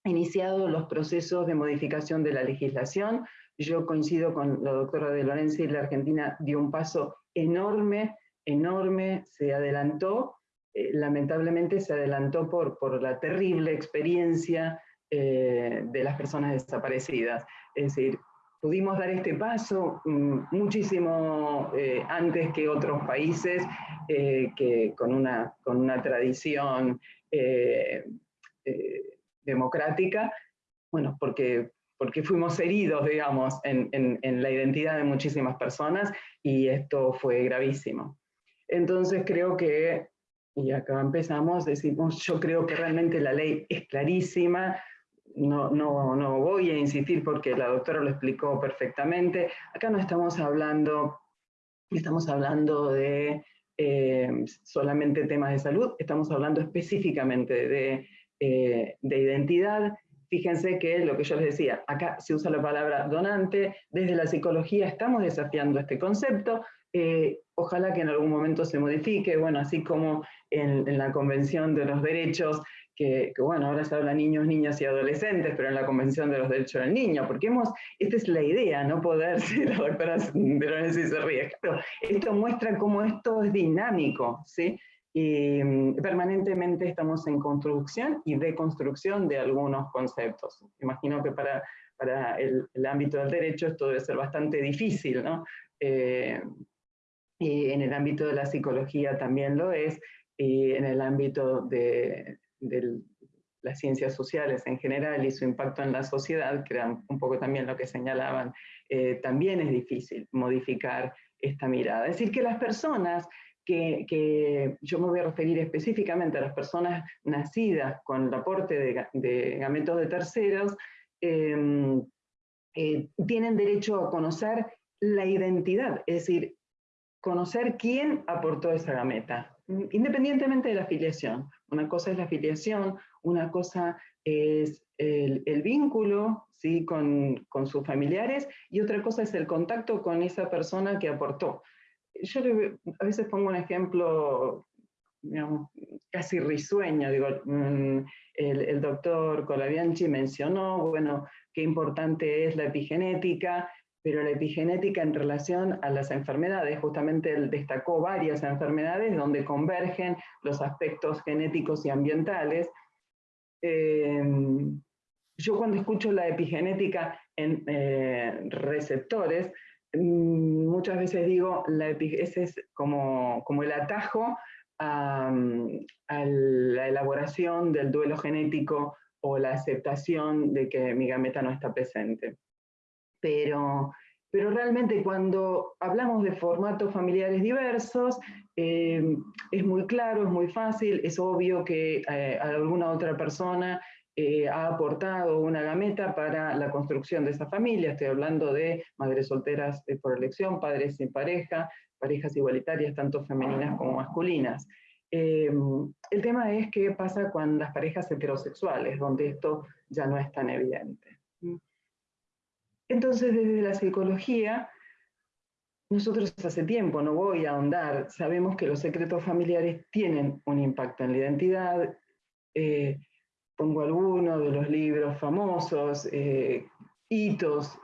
iniciado los procesos de modificación de la legislación. Yo coincido con la doctora de Lorenzi, la Argentina dio un paso enorme, enorme, se adelantó, eh, lamentablemente se adelantó por, por la terrible experiencia eh, de las personas desaparecidas. Es decir, pudimos dar este paso mm, muchísimo eh, antes que otros países que con una, con una tradición eh, eh, democrática, bueno, porque, porque fuimos heridos, digamos, en, en, la identidad de muchísimas personas y esto fue gravísimo. Entonces creo que y acá empezamos, decimos, yo creo que realmente la ley es clarísima, no, no, no voy a insistir porque la doctora lo explicó perfectamente, acá no estamos hablando, estamos hablando de eh, solamente temas de salud, estamos hablando específicamente de, eh, de identidad, Fíjense que lo que yo les decía, acá se usa la palabra donante, desde la psicología estamos desafiando este concepto, eh, ojalá que en algún momento se modifique, bueno, así como en, la Convención de los Derechos, que, bueno, ahora se habla niños, niñas y adolescentes, pero en la Convención de los Derechos del Niño, porque hemos, esta es la idea, no poder, si la doctora Veronese se ríe, esto muestra cómo esto es dinámico, ¿sí? Y mm, permanentemente estamos en construcción y deconstrucción de algunos conceptos. Imagino que para, para el, ámbito del derecho esto debe ser bastante difícil, ¿no? Eh, y en el ámbito de la psicología también lo es, y en el ámbito de, las ciencias sociales en general y su impacto en la sociedad, que era un poco también lo que señalaban, eh, también es difícil modificar esta mirada. Es decir, que las personas que, yo me voy a referir específicamente a las personas nacidas con el aporte de, gametos de terceros, em, eh, tienen derecho a conocer la identidad, es decir, conocer quién aportó esa gameta, independientemente de la afiliación. Una cosa es la afiliación, una cosa es el, vínculo ¿sí? con, sus familiares y otra cosa es el contacto con esa persona que aportó. Yo a veces pongo un ejemplo casi risueño, digo, mm, el, el doctor Colabianchi mencionó, bueno, qué importante es la epigenética, pero la epigenética en relación a las enfermedades, justamente él destacó varias enfermedades donde convergen los aspectos genéticos y ambientales. Em, yo cuando escucho la epigenética en eh, receptores, mm, muchas veces digo, la ese es como, como el atajo a, a, la elaboración del duelo genético o la aceptación de que mi gameta no está presente pero, pero realmente cuando hablamos de formatos familiares diversos, eh, es muy claro, es muy fácil, es obvio que eh, alguna otra persona eh, ha aportado una gameta para la construcción de esa familia, estoy hablando de madres solteras por elección, padres sin pareja, parejas igualitarias, tanto femeninas como masculinas. el tema es qué pasa con las parejas heterosexuales, donde esto ya no es tan evidente. Entonces, desde la psicología, nosotros hace tiempo, no voy a ahondar, sabemos que los secretos familiares tienen un impacto en la identidad. Eh, pongo algunos de los libros famosos, eh, hitos,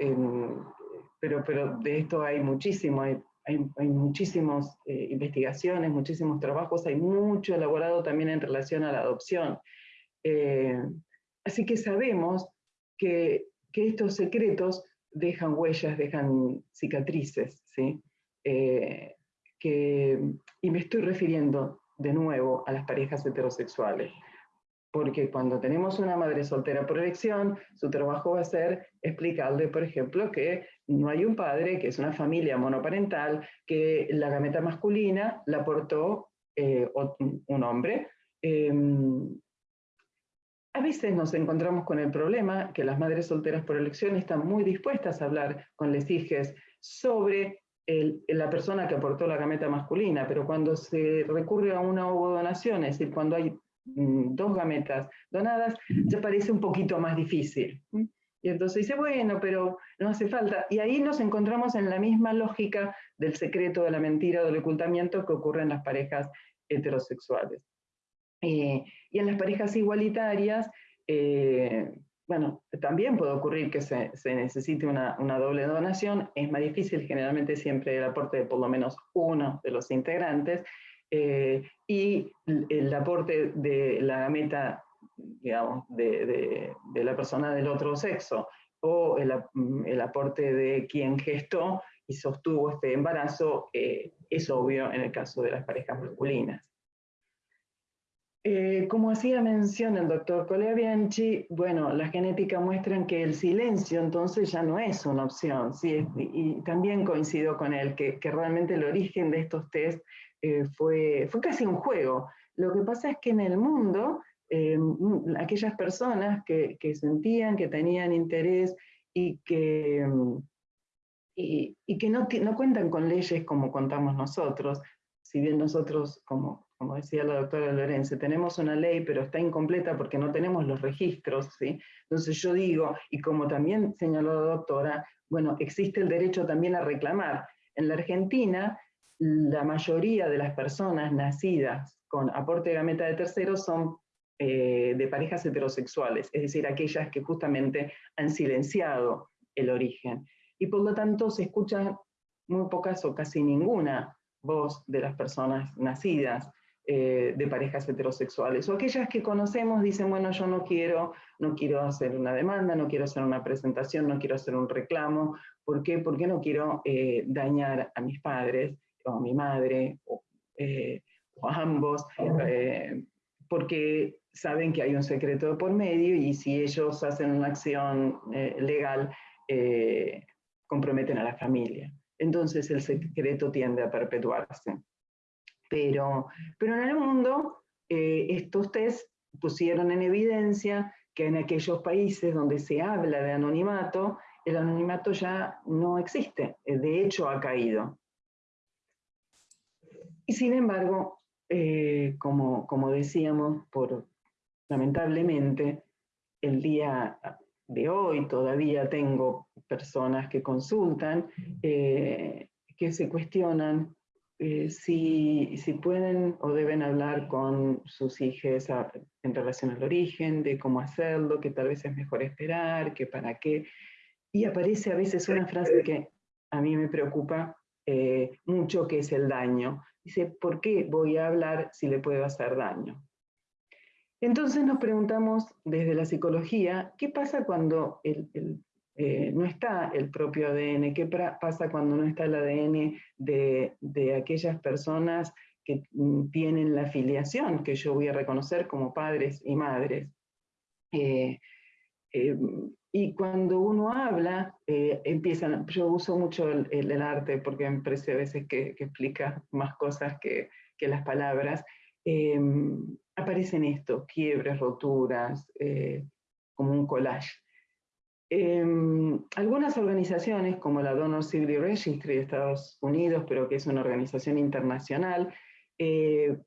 pero, pero de esto hay muchísimo, hay, hay, muchísimas eh, investigaciones, muchísimos trabajos, hay mucho elaborado también en relación a la adopción. así que sabemos que, que estos secretos dejan huellas, dejan cicatrices, ¿sí? Eh, que, y me estoy refiriendo de nuevo a las parejas heterosexuales, porque cuando tenemos una madre soltera por elección, su trabajo va a ser explicarle, por ejemplo, que no hay un padre, que es una familia monoparental, que la gameta masculina la aportó eh, un hombre, em, a veces nos encontramos con el problema que las madres solteras por elección están muy dispuestas a hablar con les sobre la persona que aportó la gameta masculina, pero cuando se recurre a una ovodonación, es decir, cuando hay mm, dos gametas donadas, ya parece un poquito más difícil. Y entonces dice, bueno, pero no hace falta. Y ahí nos encontramos en la misma lógica del secreto, de la mentira, del ocultamiento que ocurre en las parejas heterosexuales. Eh, y en las parejas igualitarias, eh, bueno, también puede ocurrir que se, necesite una, doble donación, es más difícil, generalmente siempre el aporte de por lo menos uno de los integrantes, eh, y el, aporte de la gameta, digamos, de, la persona del otro sexo, o el, aporte de quien gestó y sostuvo este embarazo, es obvio en el caso de las parejas masculinas. Eh, como hacía mención el doctor Colebianchi, bueno, la genética muestran que el silencio entonces ya no es una opción, ¿sí? y, también coincido con él, que, realmente el origen de estos test eh, fue, fue casi un juego, Lo que pasa es que en el mundo, eh, mm, aquellas personas que, sentían, que tenían interés y que, mm, y, que no, no cuentan con leyes como contamos nosotros, si bien nosotros, como, como decía la doctora Lorenzo, tenemos una ley, pero está incompleta porque no tenemos los registros, ¿sí? Entonces yo digo, y como también señaló la doctora, bueno, existe el derecho también a reclamar. En la Argentina, la mayoría de las personas nacidas con aporte de gameta de terceros son eh, de parejas heterosexuales, es decir, aquellas que justamente han silenciado el origen. Y por lo tanto se escuchan muy pocas o casi ninguna voz de las personas nacidas eh, de parejas heterosexuales. O aquellas que conocemos dicen, bueno, yo no quiero, no quiero hacer una demanda, no quiero hacer una presentación, no quiero hacer un reclamo. ¿Por qué? Porque no quiero eh, dañar a mis padres, o a mi madre, o, eh, a ambos, porque saben que hay un secreto por medio y si ellos hacen una acción legal, comprometen a la familia. Entonces el secreto tiende a perpetuarse. Pero, pero en el mundo, eh, estos test pusieron en evidencia que en aquellos países donde se habla de anonimato, el anonimato ya no existe, eh, de hecho ha caído. Y sin embargo, eh, como, como, decíamos, por, lamentablemente, el día de hoy todavía tengo personas que consultan, que se cuestionan eh, si, si, pueden o deben hablar con sus hijos en relación al origen, de cómo hacerlo, que tal vez es mejor esperar, que para qué. Y aparece a veces una frase que a mí me preocupa eh, mucho, que es el daño. Dice, ¿por qué voy a hablar si le puedo hacer daño? Entonces nos preguntamos desde la psicología, ¿qué pasa cuando el, el eh, no está el propio ADN, qué pasa cuando no está el ADN de, aquellas personas que mm, tienen la filiación que yo voy a reconocer como padres y madres. Eh, eh, y cuando uno habla, empiezan, yo uso mucho el, arte porque me parece a veces que, explica más cosas que, que las palabras, aparecen esto, quiebres, roturas, como un collage. Em, algunas organizaciones, como la Donor Civil Registry de Estados Unidos, pero que es una organización internacional, eh,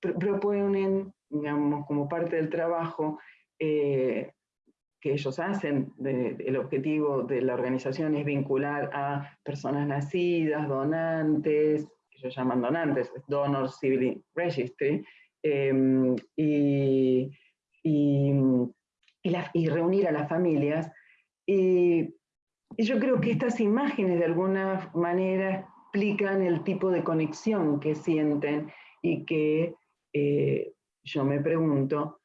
proponen, digamos, como parte del trabajo eh, que ellos hacen, el objetivo de la organización es vincular a personas nacidas, donantes, ellos llaman donantes, Donor Civil Registry, em, y, y reunir a las familias y, yo creo que estas imágenes de alguna manera explican el tipo de conexión que sienten y que eh, yo me pregunto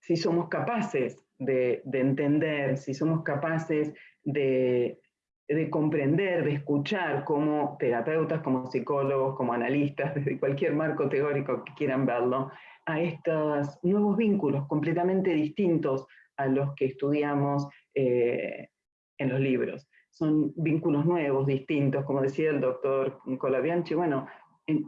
si somos capaces de, entender, si somos capaces de, de, comprender, de escuchar como terapeutas, como psicólogos, como analistas, desde cualquier marco teórico que quieran verlo, a estos nuevos vínculos completamente distintos a los que estudiamos eh, en los libros. Son vínculos nuevos, distintos, como decía el doctor Colabianchi, bueno, en,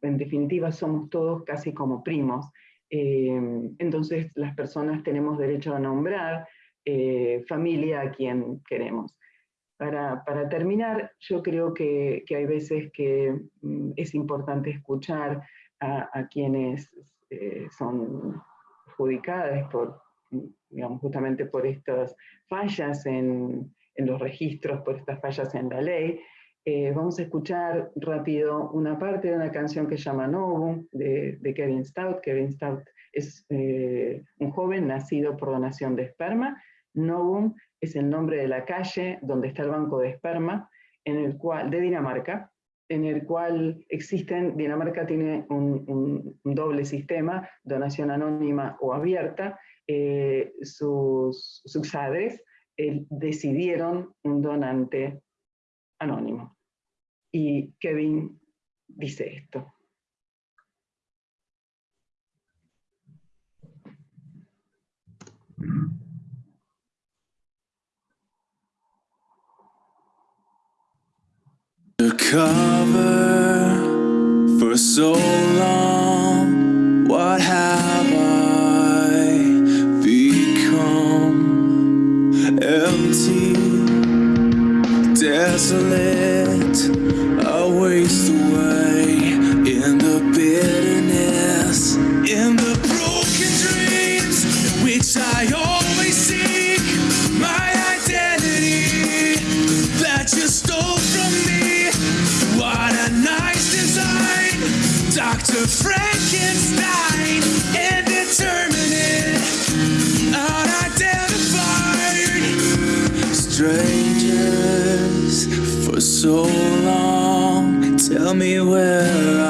definitiva somos todos casi como primos. Eh, entonces las personas tenemos derecho a nombrar eh, familia a quien queremos. Para, terminar, yo creo que, hay veces que mm, es importante escuchar a, quienes son adjudicadas por, justamente por estas fallas en, los registros, por estas fallas en la ley. Eh, vamos a escuchar rápido una parte de una canción que se llama Novum, de, Kevin Stout. Kevin Stout es eh, un joven nacido por donación de esperma. Novum es el nombre de la calle donde está el banco de esperma, en el cual, de Dinamarca, en el cual existen, Dinamarca tiene un doble sistema, donación anónima o abierta, eh, sus, sus padres eh, decidieron un donante anónimo. Y Kevin dice esto. Desolate. So long. Tell me where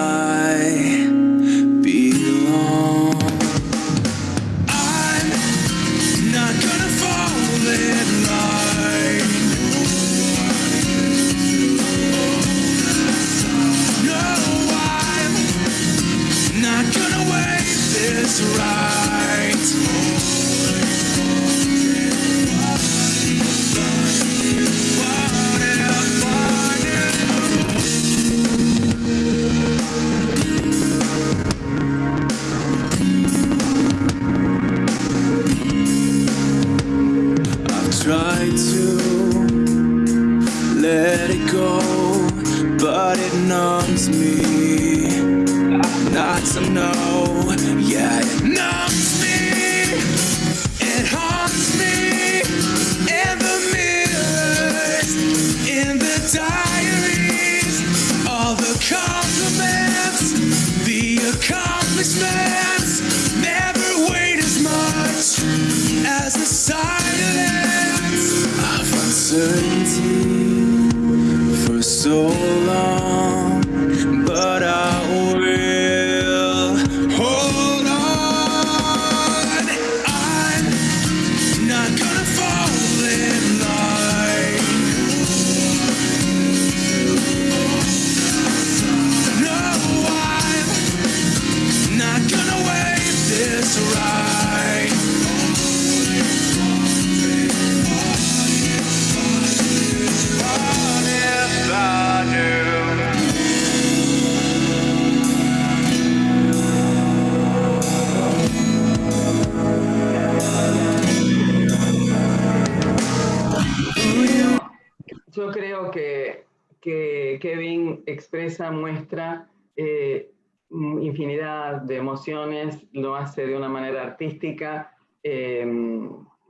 hace de una manera artística, eh,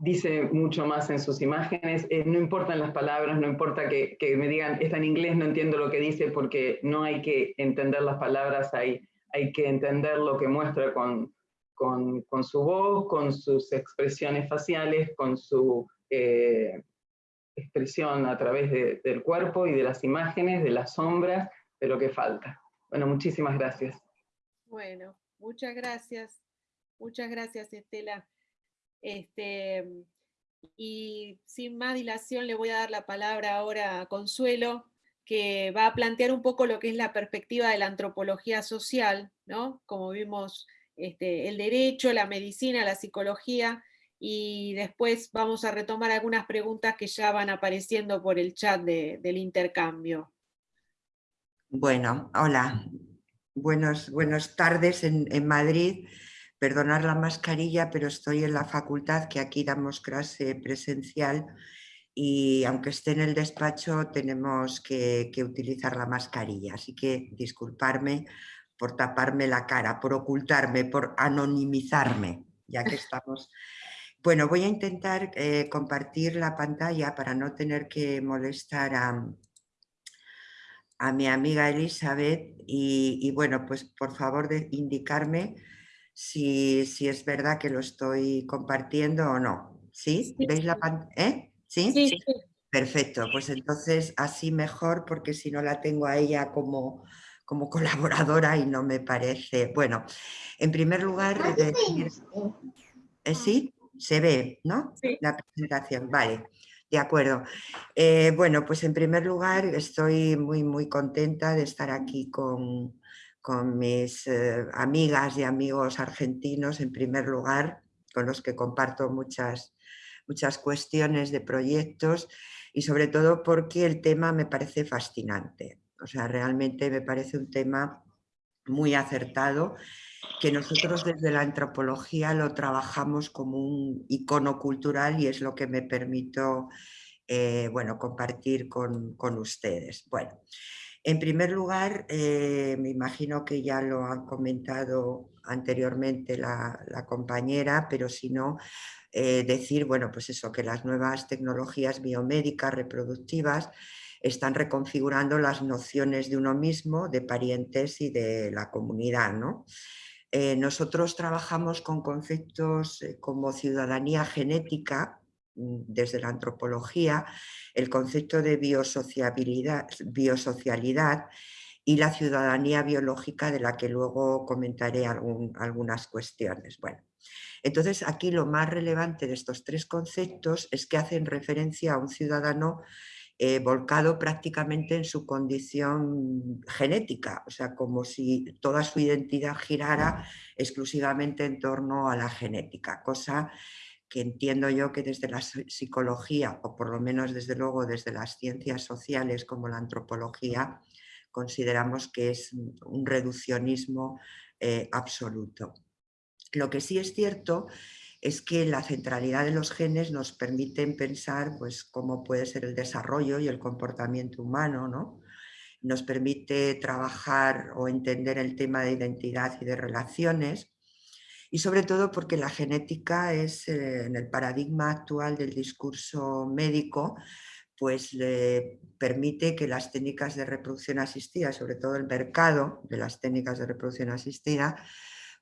dice mucho más en sus imágenes, eh, no importan las palabras, no importa que, que me digan, está en inglés, no entiendo lo que dice, porque no hay que entender las palabras, hay, hay que entender lo que muestra con, con, con su voz, con sus expresiones faciales, con su... eh, expresión a través de- del cuerpo y de las imágenes, de las sombras, de lo que falta. Bueno, muchísimas gracias. Bueno, muchas gracias. Muchas gracias, Estela. Este, y sin más dilación le voy a dar la palabra ahora a Consuelo, que va a plantear un poco lo que es la perspectiva de la antropología social, ¿no? Como vimos, este, el derecho, la medicina, la psicología, y después vamos a retomar algunas preguntas que ya van apareciendo por el chat de- del intercambio. Bueno, hola. Buenos, buenas tardes en, en Madrid. Perdonar la mascarilla, pero estoy en la facultad que aquí damos clase presencial y aunque esté en el despacho tenemos que, utilizar la mascarilla. Así que disculparme por taparme la cara, por ocultarme, por anonimizarme, ya que estamos... Bueno, voy a intentar eh, compartir la pantalla para no tener que molestar a, a mi amiga Elizabeth y, y bueno, pues por favor de indicarme si, si es verdad que lo estoy compartiendo o no. ¿Sí? Sí, ¿Veis la pantalla? ¿Sí? Sí, sí. Perfecto, pues entonces así mejor porque si no la tengo a ella como, como colaboradora y no me parece. Bueno, en primer lugar, decir- ¿Eh, ¿sí? Se ve, ¿no? Sí. La presentación, vale. De acuerdo. Eh, bueno, pues en primer lugar estoy muy, muy contenta de estar aquí con, con mis eh, amigas y amigos argentinos, en primer lugar, con los que comparto muchas, muchas cuestiones de proyectos y sobre todo porque el tema me parece fascinante. O sea, realmente me parece un tema muy acertado que nosotros desde la antropología lo trabajamos como un icono cultural y es lo que me permito eh, bueno, compartir con, ustedes. Bueno, en primer lugar, eh, me imagino que ya lo han comentado anteriormente la, compañera, pero si no, eh, decir, bueno, pues eso, que las nuevas tecnologías biomédicas reproductivas están reconfigurando las nociones de uno mismo, de parientes y de la comunidad. ¿no? Eh, nosotros trabajamos con conceptos como ciudadanía genética, desde la antropología, el concepto de biosociabilidad, biosocialidad y la ciudadanía biológica de la que luego comentaré algunas cuestiones. Bueno, entonces aquí lo más relevante de estos tres conceptos es que hacen referencia a un ciudadano eh, volcado prácticamente en su condición genética, o sea, como si toda su identidad girara exclusivamente en torno a la genética, cosa que entiendo yo que desde la psicología, o por lo menos desde luego desde las ciencias sociales como la antropología, consideramos que es un reduccionismo eh, absoluto. Lo que sí es cierto es que la centralidad de los genes nos permiten pensar pues, cómo puede ser el desarrollo y el comportamiento humano, ¿no? nos permite trabajar o entender el tema de identidad y de relaciones y sobre todo porque la genética es eh, en el paradigma actual del discurso médico pues le permite que las técnicas de reproducción asistida, sobre todo el mercado de las técnicas de reproducción asistida,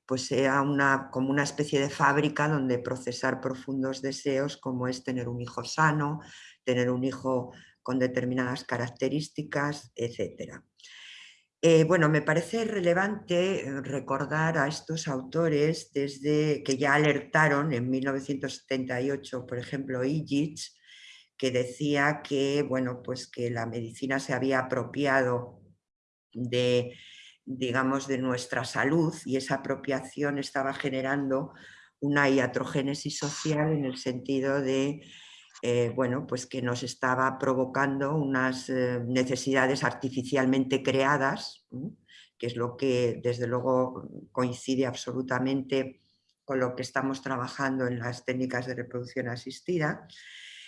pues sea una, como una especie de fábrica donde procesar profundos deseos como es tener un hijo sano, tener un hijo con determinadas características, etc. Eh, bueno, me parece relevante eh, recordar a estos autores desde que ya alertaron en 1978, por ejemplo, Igich, que decía que, bueno, pues que la medicina se había apropiado de digamos, de nuestra salud y esa apropiación estaba generando una iatrogénesis social en el sentido de eh, bueno, pues que nos estaba provocando unas eh, necesidades artificialmente creadas, que es lo que desde luego coincide absolutamente con lo que estamos trabajando en las técnicas de reproducción asistida,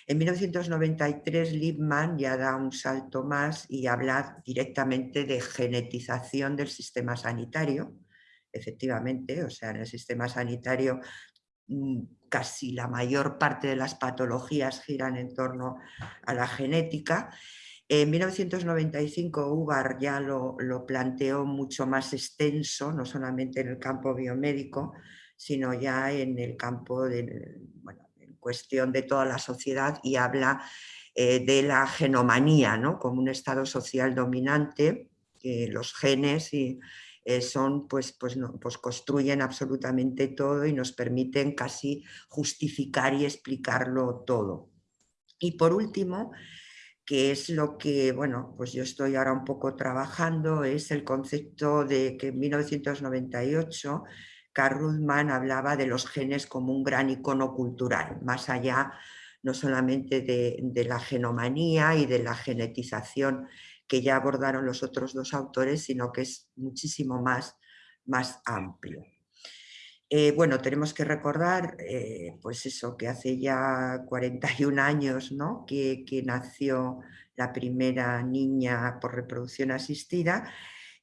en 1993 Liebman ya da un salto más y habla directamente de genetización del sistema sanitario, efectivamente, o sea, en el sistema sanitario casi la mayor parte de las patologías giran en torno a la genética. En 1995 Ubar ya lo, lo planteó mucho más extenso, no solamente en el campo biomédico, sino ya en el campo de, bueno, cuestión de toda la sociedad y habla eh, de la genomanía ¿no? como un estado social dominante, los genes y, eh, son, pues, pues, pues construyen absolutamente todo y nos permiten casi justificar y explicarlo todo. Y por último, que es lo que, bueno, pues yo estoy ahora un poco trabajando, es el concepto de que en 1998 Carl Rudman hablaba de los genes como un gran icono cultural, más allá no solamente de, la genomanía y de la genetización que ya abordaron los otros dos autores, sino que es muchísimo más, más amplio. Eh, bueno, tenemos que recordar, eh, pues eso, que hace ya 41 años ¿no? que, que nació la primera niña por reproducción asistida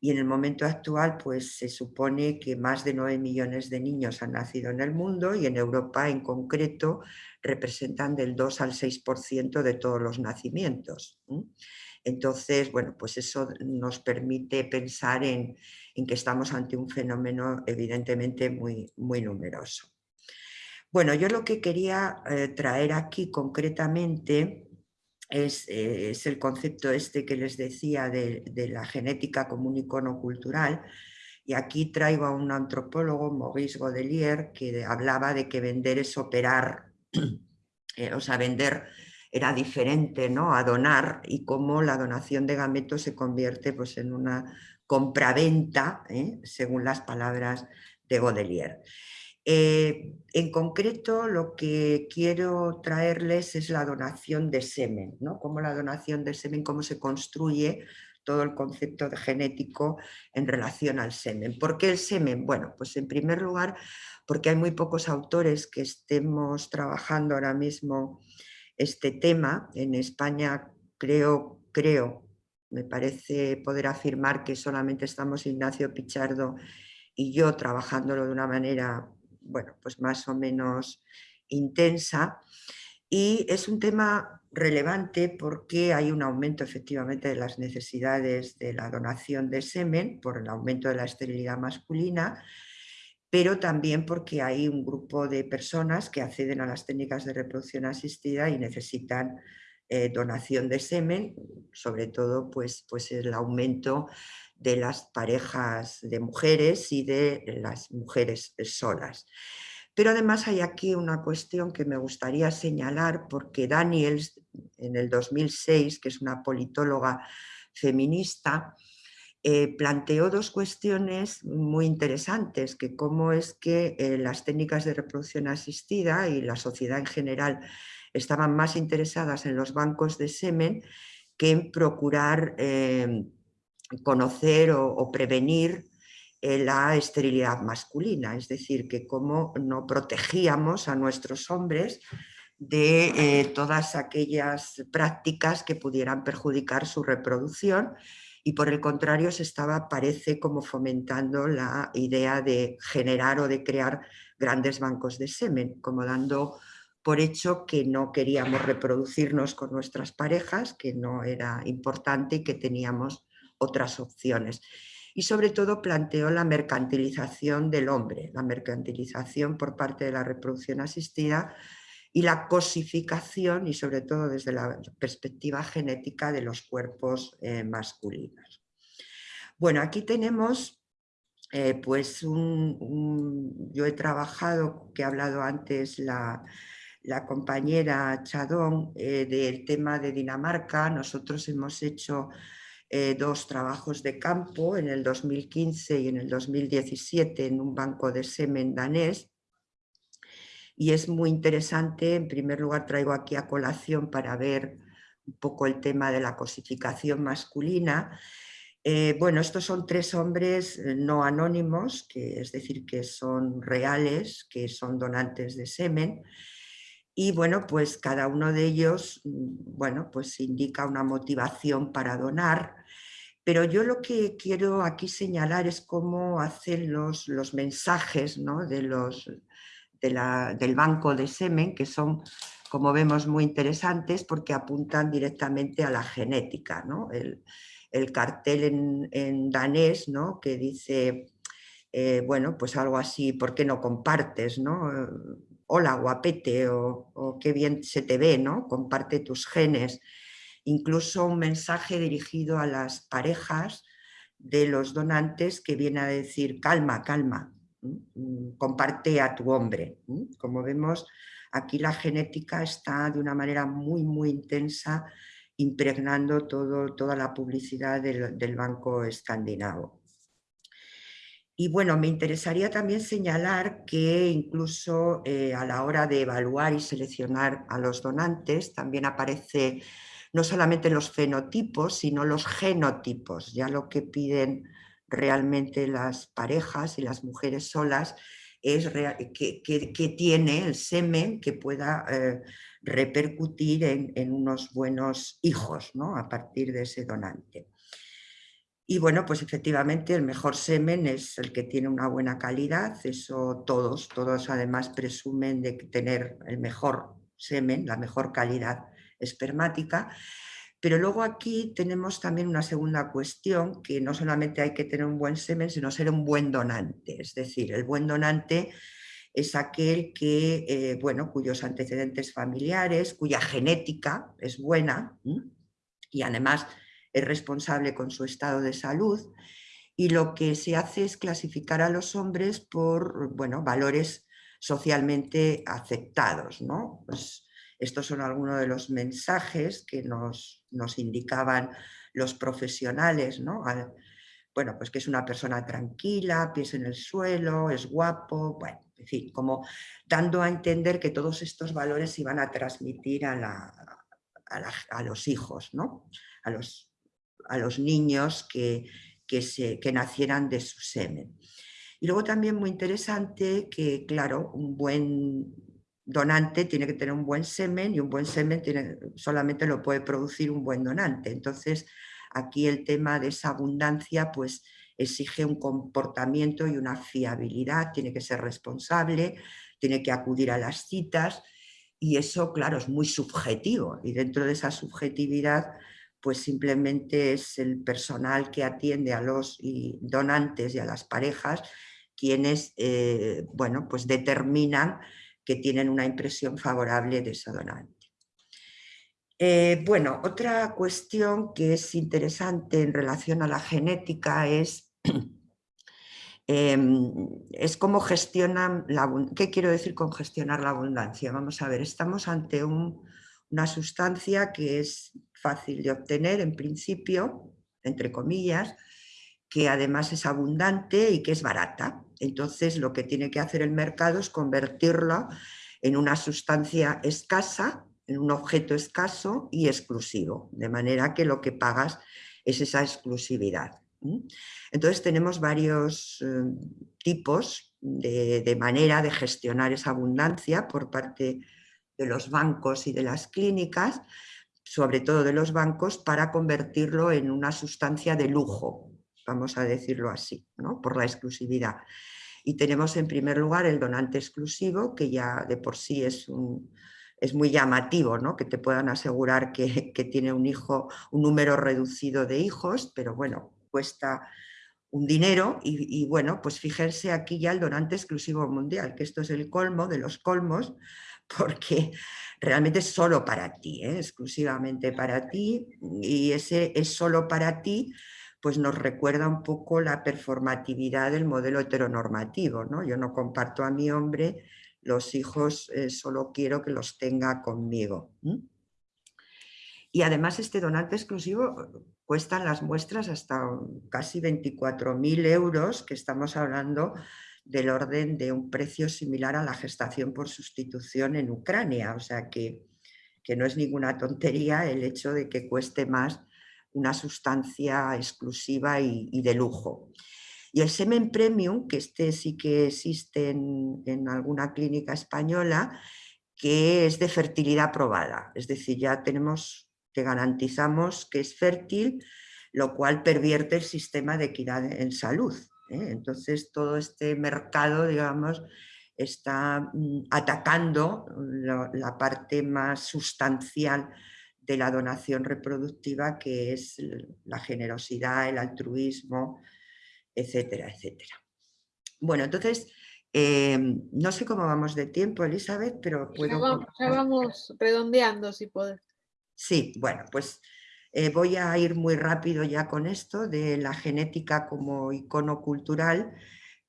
y en el momento actual pues se supone que más de 9 millones de niños han nacido en el mundo y en Europa en concreto representan del 2 al 6% de todos los nacimientos. Entonces, bueno, pues eso nos permite pensar en, que estamos ante un fenómeno evidentemente muy, muy numeroso. Bueno, yo lo que quería eh, traer aquí concretamente eh, es, el concepto este que les decía de, la genética como un icono cultural. Y aquí traigo a un antropólogo, Maurice Godelier, que hablaba de que vender es operar, eh, o sea, vender era diferente ¿no? a donar y cómo la donación de gametos se convierte pues, en una compraventa, ¿eh? según las palabras de Godelier. Eh, en concreto, lo que quiero traerles es la donación de semen, ¿no? Cómo la donación de semen, cómo se construye todo el concepto de genético en relación al semen. ¿Por qué el semen? Bueno, pues en primer lugar porque hay muy pocos autores que estemos trabajando ahora mismo este tema. En España creo, creo, me parece poder afirmar que solamente estamos Ignacio Pichardo y yo trabajándolo de una manera, bueno, pues más o menos intensa. Y es un tema relevante porque hay un aumento efectivamente de las necesidades de la donación de semen por el aumento de la esterilidad masculina, pero también porque hay un grupo de personas que acceden a las técnicas de reproducción asistida y necesitan eh, donación de semen, sobre todo pues, pues el aumento de las parejas de mujeres y de las mujeres solas. Pero además hay aquí una cuestión que me gustaría señalar porque Daniels en el 2006, que es una politóloga feminista, eh, planteó dos cuestiones muy interesantes, que cómo es que eh, las técnicas de reproducción asistida y la sociedad en general estaban más interesadas en los bancos de semen que en procurar eh, conocer o prevenir eh, la esterilidad masculina, es decir, que cómo no protegíamos a nuestros hombres de todas aquellas prácticas que pudieran perjudicar su reproducción y por el contrario se estaba, parece, como fomentando la idea de generar o de crear grandes bancos de semen, como dando por hecho que no queríamos reproducirnos con nuestras parejas, que no era importante y que teníamos otras opciones. Y sobre todo planteó la mercantilización del hombre, la mercantilización por parte de la reproducción asistida y la cosificación y sobre todo desde la perspectiva genética de los cuerpos eh, masculinos. Bueno, aquí tenemos eh, pues yo he trabajado, que he hablado antes la, compañera Chadón, eh, del tema de Dinamarca, nosotros hemos hecho dos trabajos de campo en el 2015 y en el 2017 en un banco de semen danés. Y es muy interesante, en primer lugar traigo aquí a colación para ver un poco el tema de la cosificación masculina. Eh, bueno, estos son tres hombres eh, no anónimos, que es decir, que son reales, que son donantes de semen, y bueno, pues cada uno de ellos, mm, bueno, pues indica una motivación para donar, pero yo lo que quiero aquí señalar es cómo hacen los, los mensajes ¿no? de los, de la, del banco de semen, que son, como vemos, muy interesantes porque apuntan directamente a la genética. ¿no? El, el, cartel en, danés ¿no? que dice, eh, bueno, pues algo así, ¿por qué no compartes? ¿no? Hola, guapete, o, o qué bien se te ve, ¿no? comparte tus genes incluso un mensaje dirigido a las parejas de los donantes que viene a decir calma, calma, comparte a tu hombre. Como vemos, aquí la genética está de una manera muy, muy intensa impregnando todo, toda la publicidad del, Banco Escandinavo. Y bueno, me interesaría también señalar que incluso eh, a la hora de evaluar y seleccionar a los donantes también aparece no solamente los fenotipos, sino los genotipos, ya lo que piden realmente las parejas y las mujeres solas es que, tiene el semen que pueda eh, repercutir en, unos buenos hijos ¿no? a partir de ese donante. Y bueno, pues efectivamente el mejor semen es el que tiene una buena calidad, eso todos, todos además presumen de tener el mejor semen, la mejor calidad espermática. Pero luego aquí tenemos también una segunda cuestión, que no solamente hay que tener un buen semen, sino ser un buen donante. Es decir, el buen donante es aquel que, eh, bueno, cuyos antecedentes familiares, cuya genética es buena y además es responsable con su estado de salud. Y lo que se hace es clasificar a los hombres por bueno, valores socialmente aceptados. ¿no? Pues, estos son algunos de los mensajes que nos, indicaban los profesionales, ¿no? bueno, pues que es una persona tranquila, pies en el suelo, es guapo, bueno, en fin, como dando a entender que todos estos valores iban a transmitir a, a, los hijos, ¿no? A los a los niños que, que, se, que nacieran de su semen. Y luego también muy interesante que, claro, un buen donante tiene que tener un buen semen y un buen semen solamente lo puede producir un buen donante. Entonces, aquí el tema de esa abundancia pues exige un comportamiento y una fiabilidad, tiene que ser responsable, tiene que acudir a las citas y eso, claro, es muy subjetivo y dentro de esa subjetividad pues simplemente es el personal que atiende a los donantes y a las parejas quienes, eh, bueno, pues determinan que tienen una impresión favorable de ese donante. Eh, bueno, otra cuestión que es interesante en relación a la genética es, em, es cómo gestionan la ¿Qué quiero decir con gestionar la abundancia? Vamos a ver, estamos ante una sustancia que es fácil de obtener en principio, entre comillas, que además es abundante y que es barata. Entonces lo que tiene que hacer el mercado es convertirla en una sustancia escasa, en un objeto escaso y exclusivo, de manera que lo que pagas es esa exclusividad. Entonces tenemos varios eh, tipos de, de, manera de gestionar esa abundancia por parte de los bancos y de las clínicas, sobre todo de los bancos, para convertirlo en una sustancia de lujo, vamos a decirlo así, ¿no? por la exclusividad. Y tenemos en primer lugar el donante exclusivo, que ya de por sí es, un, es muy llamativo, ¿no? que te puedan asegurar que, que, tiene un hijo, un número reducido de hijos, pero bueno, cuesta un dinero y, bueno, pues fíjense aquí ya el donante exclusivo mundial, que esto es el colmo de los colmos, porque realmente es solo para ti, ¿eh? exclusivamente para ti, y ese es solo para ti pues nos recuerda un poco la performatividad del modelo heteronormativo. ¿no? Yo no comparto a mi hombre, los hijos eh, solo quiero que los tenga conmigo. Y además este donante exclusivo cuestan las muestras hasta casi 24.000 euros, que estamos hablando del orden de un precio similar a la gestación por sustitución en Ucrania. O sea que, que no es ninguna tontería el hecho de que cueste más una sustancia exclusiva y, de lujo. Y el semen premium, que este sí que existe en, alguna clínica española, que es de fertilidad probada, es decir, ya tenemos, te garantizamos que es fértil, lo cual pervierte el sistema de equidad en salud. ¿eh? Entonces todo este mercado, digamos, está mm, atacando la parte más sustancial de la donación reproductiva, que es la generosidad, el altruismo, etcétera, etcétera. Bueno, entonces, em, no sé cómo vamos de tiempo, Elizabeth, pero puedo... Ya vamos, redondeando, si puedes. Sí, bueno, pues eh, voy a ir muy rápido ya con esto de la genética como icono cultural,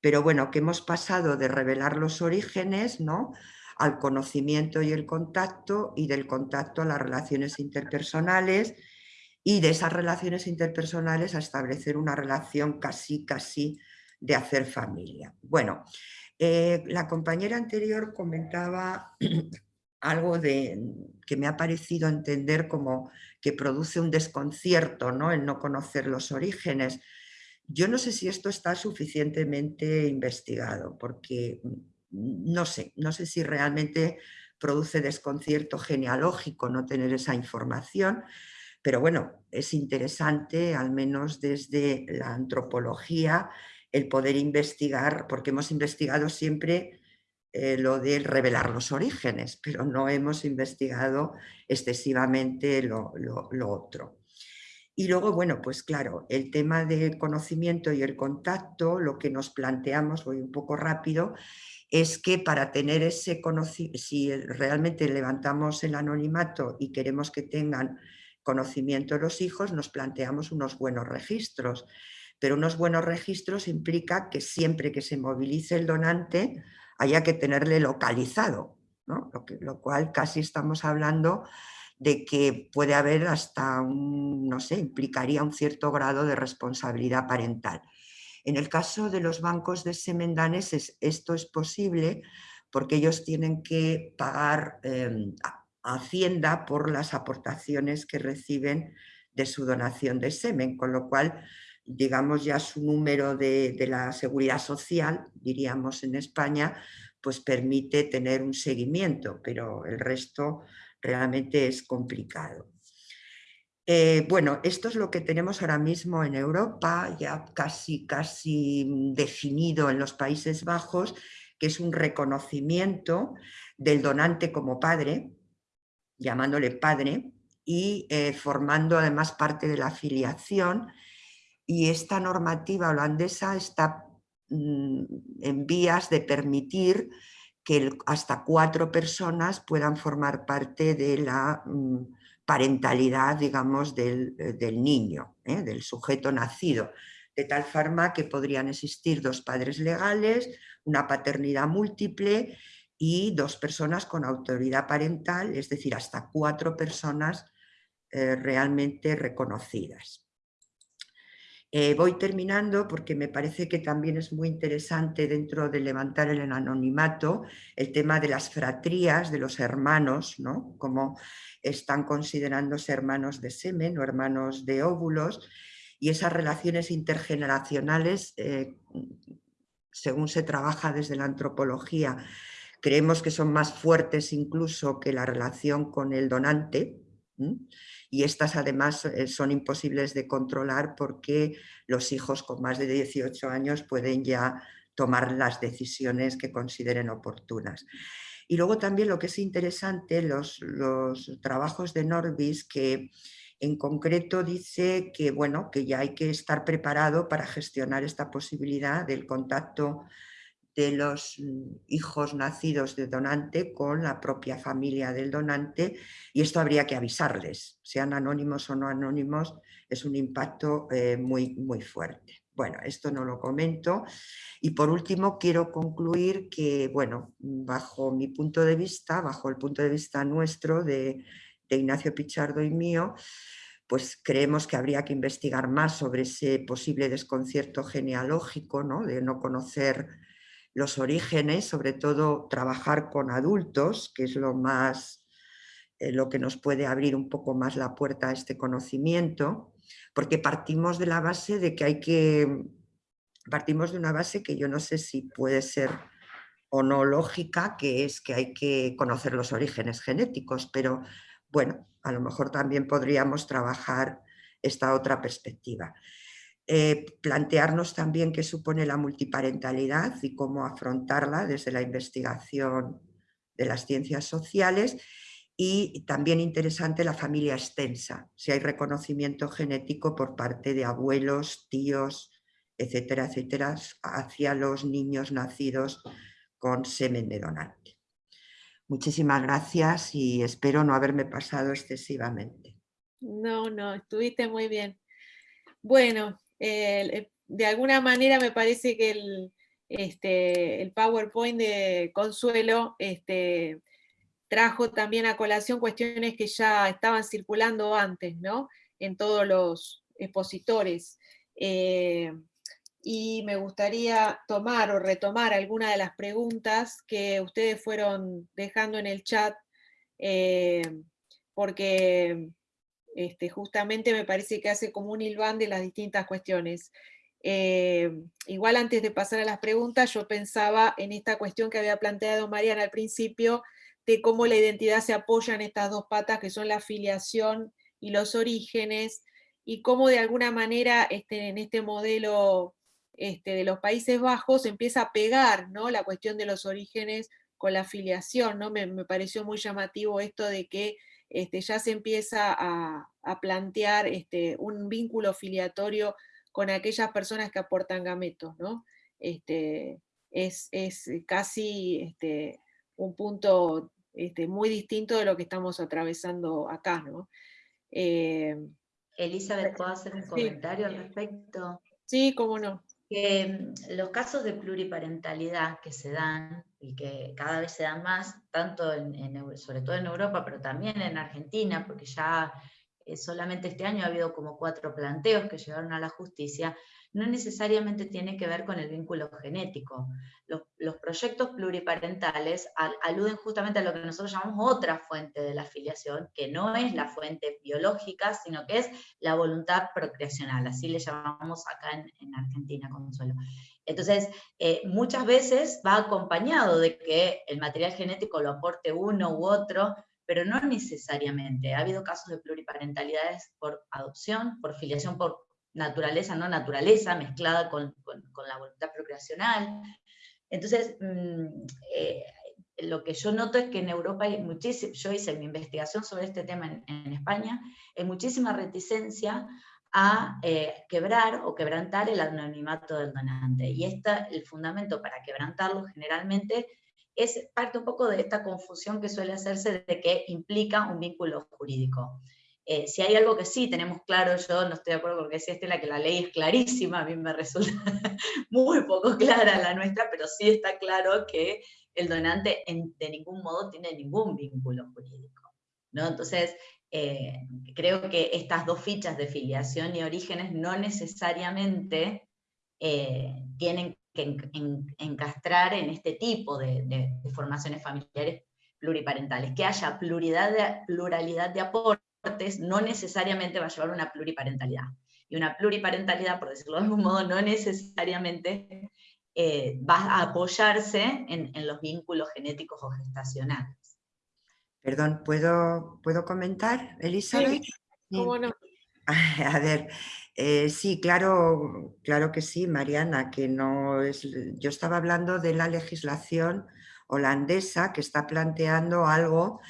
pero bueno, que hemos pasado de revelar los orígenes, ¿no?, al conocimiento y el contacto y del contacto a las relaciones interpersonales y de esas relaciones interpersonales a establecer una relación casi, casi de hacer familia. Bueno, eh, la compañera anterior comentaba algo de, que me ha parecido entender como que produce un desconcierto ¿no? el no conocer los orígenes. Yo no sé si esto está suficientemente investigado, porque no sé, no sé si realmente produce desconcierto genealógico no tener esa información, pero bueno, es interesante, al menos desde la antropología, el poder investigar, porque hemos investigado siempre eh, lo de revelar los orígenes, pero no hemos investigado excesivamente lo, lo otro. Y luego, bueno, pues claro, el tema del conocimiento y el contacto, lo que nos planteamos, voy un poco rápido, es que para tener ese conocimiento, si realmente levantamos el anonimato y queremos que tengan conocimiento los hijos, nos planteamos unos buenos registros. Pero unos buenos registros implica que siempre que se movilice el donante haya que tenerle localizado, lo, lo cual casi estamos hablando de que puede haber hasta un, no sé, implicaría un cierto grado de responsabilidad parental. En el caso de los bancos de semendanes esto es posible porque ellos tienen que pagar em, Hacienda por las aportaciones que reciben de su donación de semen, con lo cual digamos ya su número de la seguridad social, diríamos en España, pues permite tener un seguimiento, pero el resto realmente es complicado. Eh, bueno, esto es lo que tenemos ahora mismo en Europa, ya casi, casi definido en los Países Bajos, que es un reconocimiento del donante como padre, llamándole padre, y eh, formando además parte de la afiliación. Y esta normativa holandesa está mm, en vías de permitir que hasta cuatro personas puedan formar parte de la mm, parentalidad, digamos, del, eh, niño, ¿eh? del sujeto nacido, de tal forma que podrían existir dos padres legales, una paternidad múltiple y dos personas con autoridad parental, es decir, hasta cuatro personas eh, realmente reconocidas. Eh, voy terminando porque me parece que también es muy interesante dentro de levantar el anonimato el tema de las fratrías, de los hermanos, ¿no? como están considerándose hermanos de semen o hermanos de óvulos y esas relaciones intergeneracionales, eh, según se trabaja desde la antropología, creemos que son más fuertes incluso que la relación con el donante, y estas además eh, son imposibles de controlar porque los hijos con más de 18 años pueden ya tomar las decisiones que consideren oportunas. Y luego también lo que es interesante, los, los trabajos de Norbis que en concreto dice que, bueno, que ya hay que estar preparado para gestionar esta posibilidad del contacto de los mm, hijos nacidos de donante con la propia familia del donante y esto habría que avisarles, sean anónimos o no anónimos, es un impacto eh, muy, muy fuerte. Bueno, esto no lo comento. Y por último quiero concluir que, bueno, bajo mi punto de vista, bajo el punto de vista nuestro de, de Ignacio Pichardo y mío, pues creemos que habría que investigar más sobre ese posible desconcierto genealógico, ¿no? de no conocer los orígenes, sobre todo trabajar con adultos, que es lo más eh, lo que nos puede abrir un poco más la puerta a este conocimiento, porque partimos de la base de que hay que, partimos de una base que yo no sé si puede ser o no lógica, que es que hay que conocer los orígenes genéticos, pero bueno, a lo mejor también podríamos trabajar esta otra perspectiva. Eh, plantearnos también qué supone la multiparentalidad y cómo afrontarla desde la investigación de las ciencias sociales y también interesante la familia extensa, si hay reconocimiento genético por parte de abuelos, tíos, etcétera, etcétera, hacia los niños nacidos con semen de donante. Muchísimas gracias y espero no haberme pasado excesivamente. No, no, estuviste muy bien. Bueno, eh, de alguna manera me parece que el, este, PowerPoint de Consuelo este, trajo también a colación cuestiones que ya estaban circulando antes, ¿no? En todos los expositores. Eh, y me gustaría tomar o retomar algunas de las preguntas que ustedes fueron dejando en el chat, eh, porque este, justamente me parece que hace como un hilván de las distintas cuestiones. Eh, igual antes de pasar a las preguntas, yo pensaba en esta cuestión que había planteado Mariana al principio, de cómo la identidad se apoya en estas dos patas que son la afiliación y los orígenes, y cómo de alguna manera este, en este modelo este, de los Países Bajos empieza a pegar ¿no? la cuestión de los orígenes con la afiliación, ¿no? me, me pareció muy llamativo esto de que este, ya se empieza a, plantear este, un vínculo filiatorio con aquellas personas que aportan gametos, ¿no? Este, es, casi un punto muy distinto de lo que estamos atravesando acá, ¿no? Eh, Elizabeth, ¿puedo hacer un comentario al respecto? Sí, cómo no. Que mm, los casos de pluriparentalidad que se dan y que cada vez se dan más, tanto en, sobre todo en Europa, pero también en Argentina, porque ya eh, solamente este año ha habido como cuatro planteos que llegaron a la justicia, no necesariamente tiene que ver con el vínculo genético. Los, proyectos pluriparentales aluden justamente a lo que nosotros llamamos otra fuente de la afiliación, que no es la fuente biológica, sino que es la voluntad procreacional, así le llamamos acá en, Argentina, Consuelo. Entonces, eh, muchas veces va acompañado de que el material genético lo aporte uno u otro, pero no necesariamente. Ha habido casos de pluriparentalidades por adopción, por filiación por naturaleza, no naturaleza, mezclada con, la voluntad procreacional. Entonces, mm, eh, lo que yo noto es que en Europa hay muchísimo, yo hice mi investigación sobre este tema en, España, hay muchísima reticencia a eh, quebrar o quebrantar el anonimato del donante. Y esta, el fundamento para quebrantarlo generalmente es parte un poco de esta confusión que suele hacerse de que implica un vínculo jurídico. Eh, si hay algo que sí tenemos claro, yo no estoy de acuerdo con que decía Estela, que la ley es clarísima, a mí me resulta muy poco clara la nuestra, pero sí está claro que el donante de ningún modo tiene ningún vínculo jurídico. ¿no? Entonces, eh, creo que estas dos fichas de filiación y orígenes no necesariamente eh, tienen que encastrar en este tipo de, formaciones familiares pluriparentales, que haya pluralidad de, pluralidad de aportes no necesariamente va a llevar una pluriparentalidad. Y una pluriparentalidad, por decirlo de algún modo, no necesariamente eh, va a apoyarse en, los vínculos genéticos o gestacionales. Perdón, ¿puedo, ¿puedo comentar, Elizabeth? ¿cómo no? A ver, eh, sí, claro, claro que sí, Mariana, que no es... Yo estaba hablando de la legislación holandesa que está planteando algo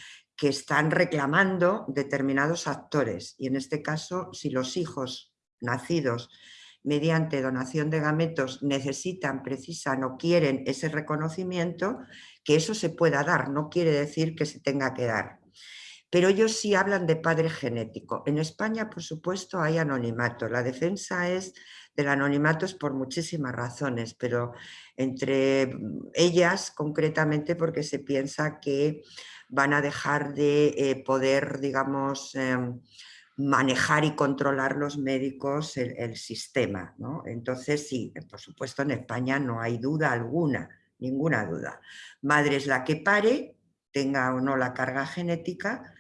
que están reclamando determinados actores. Y en este caso, si los hijos nacidos mediante donación de gametos necesitan, precisan o quieren ese reconocimiento, que eso se pueda dar, no quiere decir que se tenga que dar. Pero ellos sí hablan de padre genético. En España, por supuesto, hay anonimato. La defensa es del anonimato es por muchísimas razones, pero entre ellas concretamente porque se piensa que van a dejar de eh, poder, digamos, em, manejar y controlar los médicos el, sistema. Entonces, sí, por supuesto en España no hay duda alguna, ninguna duda. Madre es la que pare, tenga o no la carga genética,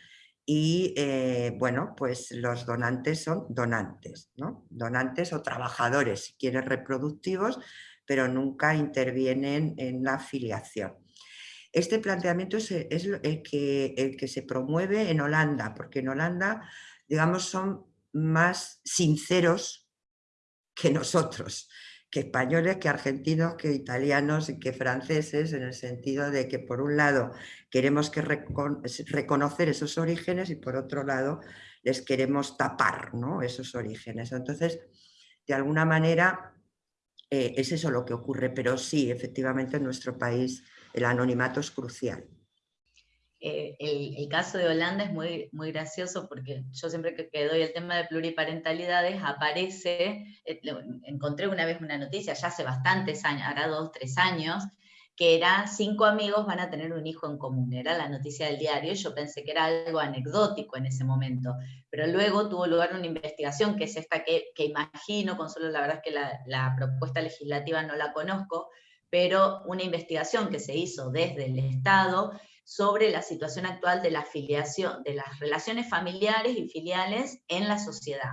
y eh, bueno, pues los donantes son donantes, ¿no? Donantes o trabajadores, si quieres, reproductivos, pero nunca intervienen en la filiación. Este planteamiento es, el, que, el que se promueve en Holanda, porque en Holanda, digamos, son más sinceros que nosotros, que españoles, que argentinos, que italianos y que franceses, en el sentido de que por un lado queremos que reconocer esos orígenes y por otro lado les queremos tapar ¿no? esos orígenes. Entonces, de alguna manera, eh, es eso lo que ocurre, pero sí, efectivamente en nuestro país el anonimato es crucial. Eh, el, caso de Holanda es muy, muy gracioso porque yo siempre que, doy el tema de pluriparentalidades aparece, eh, encontré una vez una noticia, ya hace bastantes años, ahora dos, tres años, que era cinco amigos van a tener un hijo en común, era la noticia del diario, yo pensé que era algo anecdótico en ese momento, pero luego tuvo lugar una investigación, que es esta que, que imagino, Consuelo, la verdad es que la propuesta legislativa no la conozco, pero una investigación que se hizo desde el Estado sobre la situación actual de la afiliación, de las relaciones familiares y filiales en la sociedad.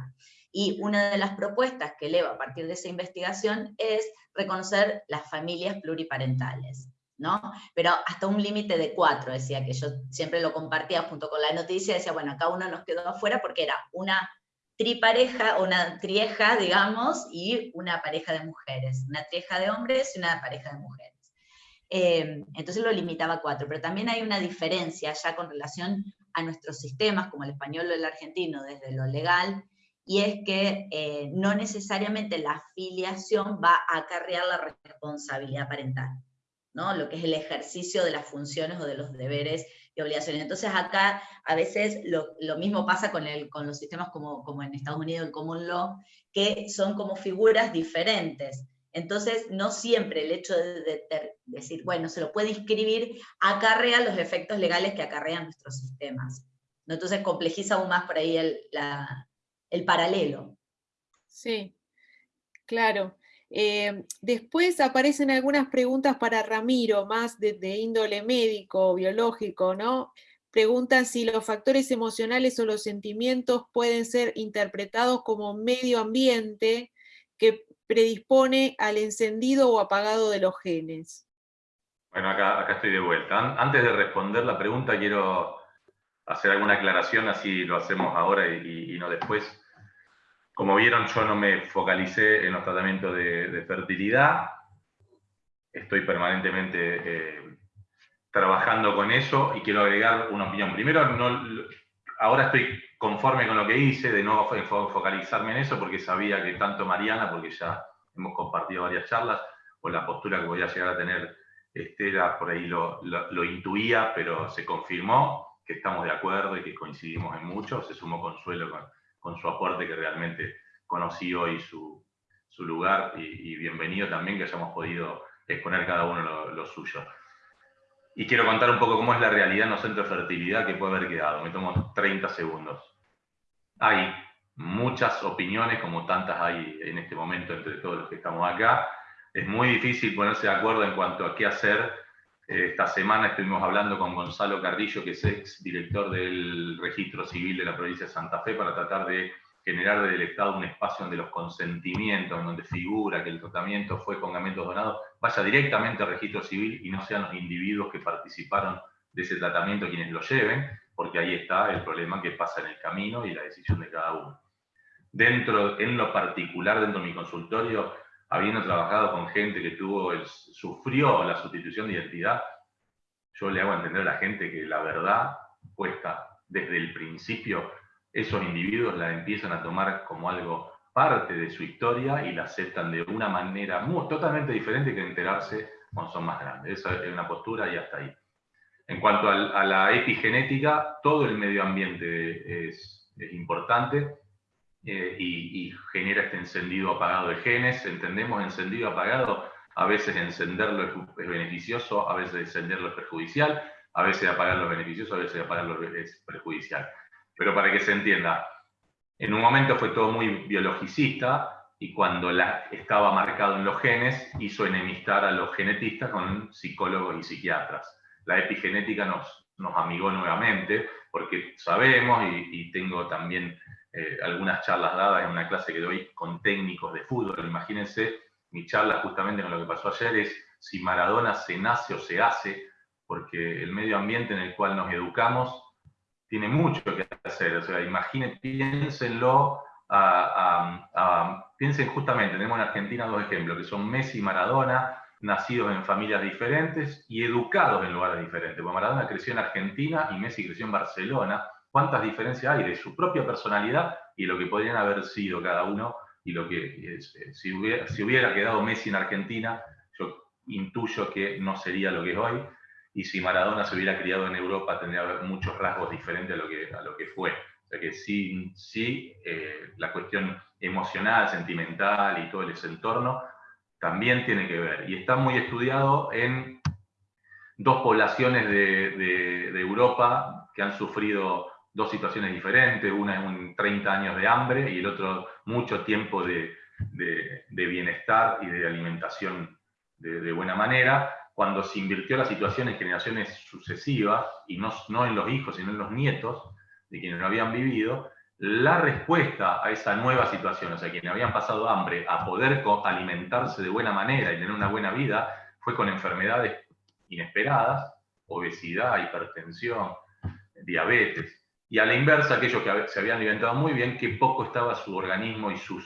Y una de las propuestas que eleva a partir de esa investigación es reconocer las familias pluriparentales. ¿no? Pero hasta un límite de cuatro, decía que yo siempre lo compartía junto con la noticia, decía, bueno, acá uno nos quedó afuera porque era una tripareja, una trieja, digamos, y una pareja de mujeres, una trieja de hombres y una pareja de mujeres. Eh, entonces lo limitaba a cuatro, pero también hay una diferencia ya con relación a nuestros sistemas, como el español o el argentino, desde lo legal, y es que eh, no necesariamente la filiación va a acarrear la responsabilidad parental, ¿no? lo que es el ejercicio de las funciones o de los deberes obligaciones. Entonces acá a veces lo, mismo pasa con, el, con los sistemas como, como en Estados Unidos, el common law, que son como figuras diferentes. Entonces, no siempre el hecho de, decir, bueno, se lo puede inscribir, acarrea los efectos legales que acarrean nuestros sistemas. ¿no? Entonces complejiza aún más por ahí el, el paralelo. Sí, claro. Eh, después aparecen algunas preguntas para Ramiro, más de, índole médico, biológico, ¿no? Preguntan si los factores emocionales o los sentimientos pueden ser interpretados como medio ambiente que predispone al encendido o apagado de los genes. Bueno, acá, estoy de vuelta. An- Antes de responder la pregunta, quiero hacer alguna aclaración, así lo hacemos ahora y no después. Como vieron, yo no me focalicé en los tratamientos de, fertilidad. Estoy permanentemente eh, trabajando con eso y quiero agregar una opinión. Primero, ahora estoy conforme con lo que hice, de no fo- fo- focalizarme en eso, porque sabía que tanto Mariana, porque ya hemos compartido varias charlas, o la postura que voy a llegar a tener Estela, por ahí lo- lo intuía, pero se confirmó que estamos de acuerdo y que coincidimos en mucho. Se sumó Consuelo con, con su aporte, que realmente conocí hoy su, su lugar, y, bienvenido también que hayamos podido exponer cada uno lo, lo suyo. Y quiero contar un poco cómo es la realidad en los centros de fertilidad que puede haber quedado. Me tomo 30 segundos. Hay muchas opiniones, como tantas hay en este momento entre todos los que estamos acá. Es muy difícil ponerse de acuerdo en cuanto a qué hacer. Eh, Esta semana estuvimos hablando con Gonzalo Carrillo, que es ex director del registro civil de la provincia de Santa Fe, para tratar de generar desde el Estado un espacio donde los consentimientos, en donde figura que el tratamiento fue con gametos donados, vaya directamente al registro civil y no sean los individuos que participaron de ese tratamiento quienes lo lleven, porque ahí está el problema que pasa en el camino y la decisión de cada uno. Dentro, en lo particular, dentro de mi consultorio, habiendo trabajado con gente que tuvo el- sufrió la sustitución de identidad, yo le hago entender a la gente que la verdad puesta desde el principio, esos individuos la empiezan a tomar como algo parte de su historia y la aceptan de una manera muy, totalmente diferente que enterarse cuando son más grandes. Esa es una postura y hasta ahí. En cuanto a la epigenética, todo el medio ambiente es, es importante eh, y, genera este encendido apagado de genes. Entendemos encendido apagado, a veces encenderlo es, es beneficioso, a veces encenderlo es perjudicial, a veces apagarlo es beneficioso, a veces apagarlo es perjudicial. Pero para que se entienda, en un momento fue todo muy biologicista y cuando la, estaba marcado en los genes hizo enemistar a los genetistas con psicólogos y psiquiatras. La epigenética nos, nos amigó nuevamente porque sabemos y, y tengo también eh, algunas charlas dadas en una clase que doy con técnicos de fútbol. Imagínense, mi charla justamente con lo que pasó ayer es si Maradona se nace o se hace, porque el medio ambiente en el cual nos educamos tiene mucho que hacer. O sea, imaginen, piénsenlo, a- piensen justamente, tenemos en Argentina dos ejemplos, que son Messi y Maradona, nacidos en familias diferentes y educados en lugares diferentes. Maradona creció en Argentina y Messi creció en Barcelona. ¿Cuántas diferencias hay de su propia personalidad y lo que podrían haber sido cada uno? Y lo que, eh, si hubiera, si hubiera quedado Messi en Argentina, yo intuyo que no sería lo que es hoy y si Maradona se hubiera criado en Europa tendría muchos rasgos diferentes a lo que, a lo que fue. O sea que sí, sí eh, la cuestión emocional, sentimental y todo ese entorno también tiene que ver. Y está muy estudiado en dos poblaciones de, de- de Europa que han sufrido dos situaciones diferentes, una es un 30 años de hambre y el otro mucho tiempo de, de- de bienestar y de alimentación de, buena manera, cuando se invirtió la situación en generaciones sucesivas, y no, no en los hijos, sino en los nietos de quienes lo habían vivido, la respuesta a esa nueva situación, o sea, quienes habían pasado hambre, a poder alimentarse de buena manera y tener una buena vida, fue con enfermedades inesperadas, obesidad, hipertensión, diabetes. Y a la inversa, aquellos que se habían alimentado muy bien, que poco estaba su organismo y su,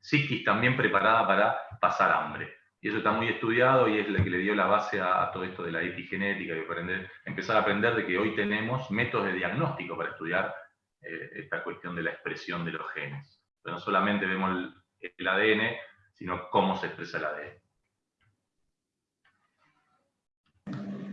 psiquis también preparada para pasar hambre. Y eso está muy estudiado y es lo que le dio la base a, todo esto de la epigenética y aprender, empezar a aprender de que hoy tenemos métodos de diagnóstico para estudiar eh, esta cuestión de la expresión de los genes. No solamente vemos el, el ADN, sino cómo se expresa el ADN.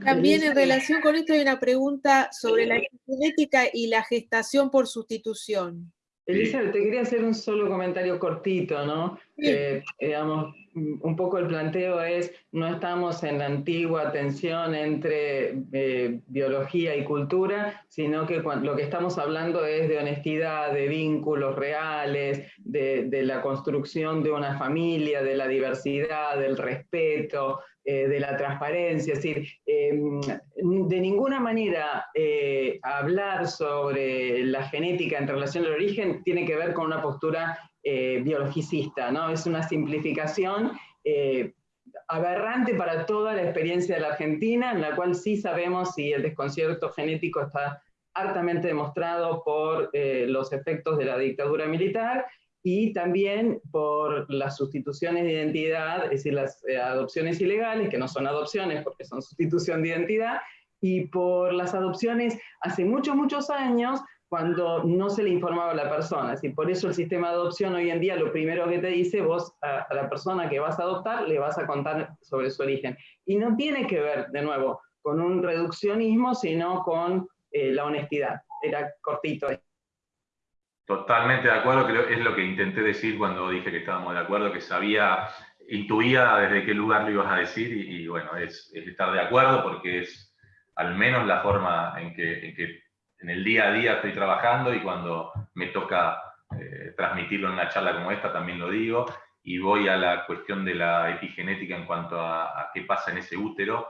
También en relación con esto hay una pregunta sobre la genética y la gestación por sustitución. Elizabeth, te quería hacer un solo comentario cortito, ¿no? Digamos, un poco el planteo es, no estamos en la antigua tensión entre eh, biología y cultura, sino que lo que estamos hablando es de honestidad, de vínculos reales, de, la construcción de una familia, de la diversidad, del respeto, eh, de la transparencia. Es decir, em, de ninguna manera eh, hablar sobre la genética en relación al origen tiene que ver con una postura eh, biologicista, ¿no? Es una simplificación aberrante para toda la experiencia de la Argentina, en la cual sí sabemos si el desconcierto genético está hartamente demostrado por los efectos de la dictadura militar y también por las sustituciones de identidad, es decir, las eh, adopciones ilegales, que no son adopciones porque son sustitución de identidad, y por las adopciones hace muchos, muchos años cuando no se le informaba a la persona. Y por eso el sistema de adopción hoy en día lo primero que te dice, vos a, la persona que vas a adoptar le vas a contar sobre su origen. Y no tiene que ver, de nuevo, con un reduccionismo, sino con eh, la honestidad. Era cortito. Totalmente de acuerdo, creo es lo que intenté decir cuando dije que estábamos de acuerdo, que sabía, intuía desde qué lugar lo ibas a decir y, bueno, es, estar de acuerdo porque es al menos la forma en que, en el día a día estoy trabajando y cuando me toca eh, transmitirlo en una charla como esta también lo digo y voy a la cuestión de la epigenética en cuanto a, a qué pasa en ese útero.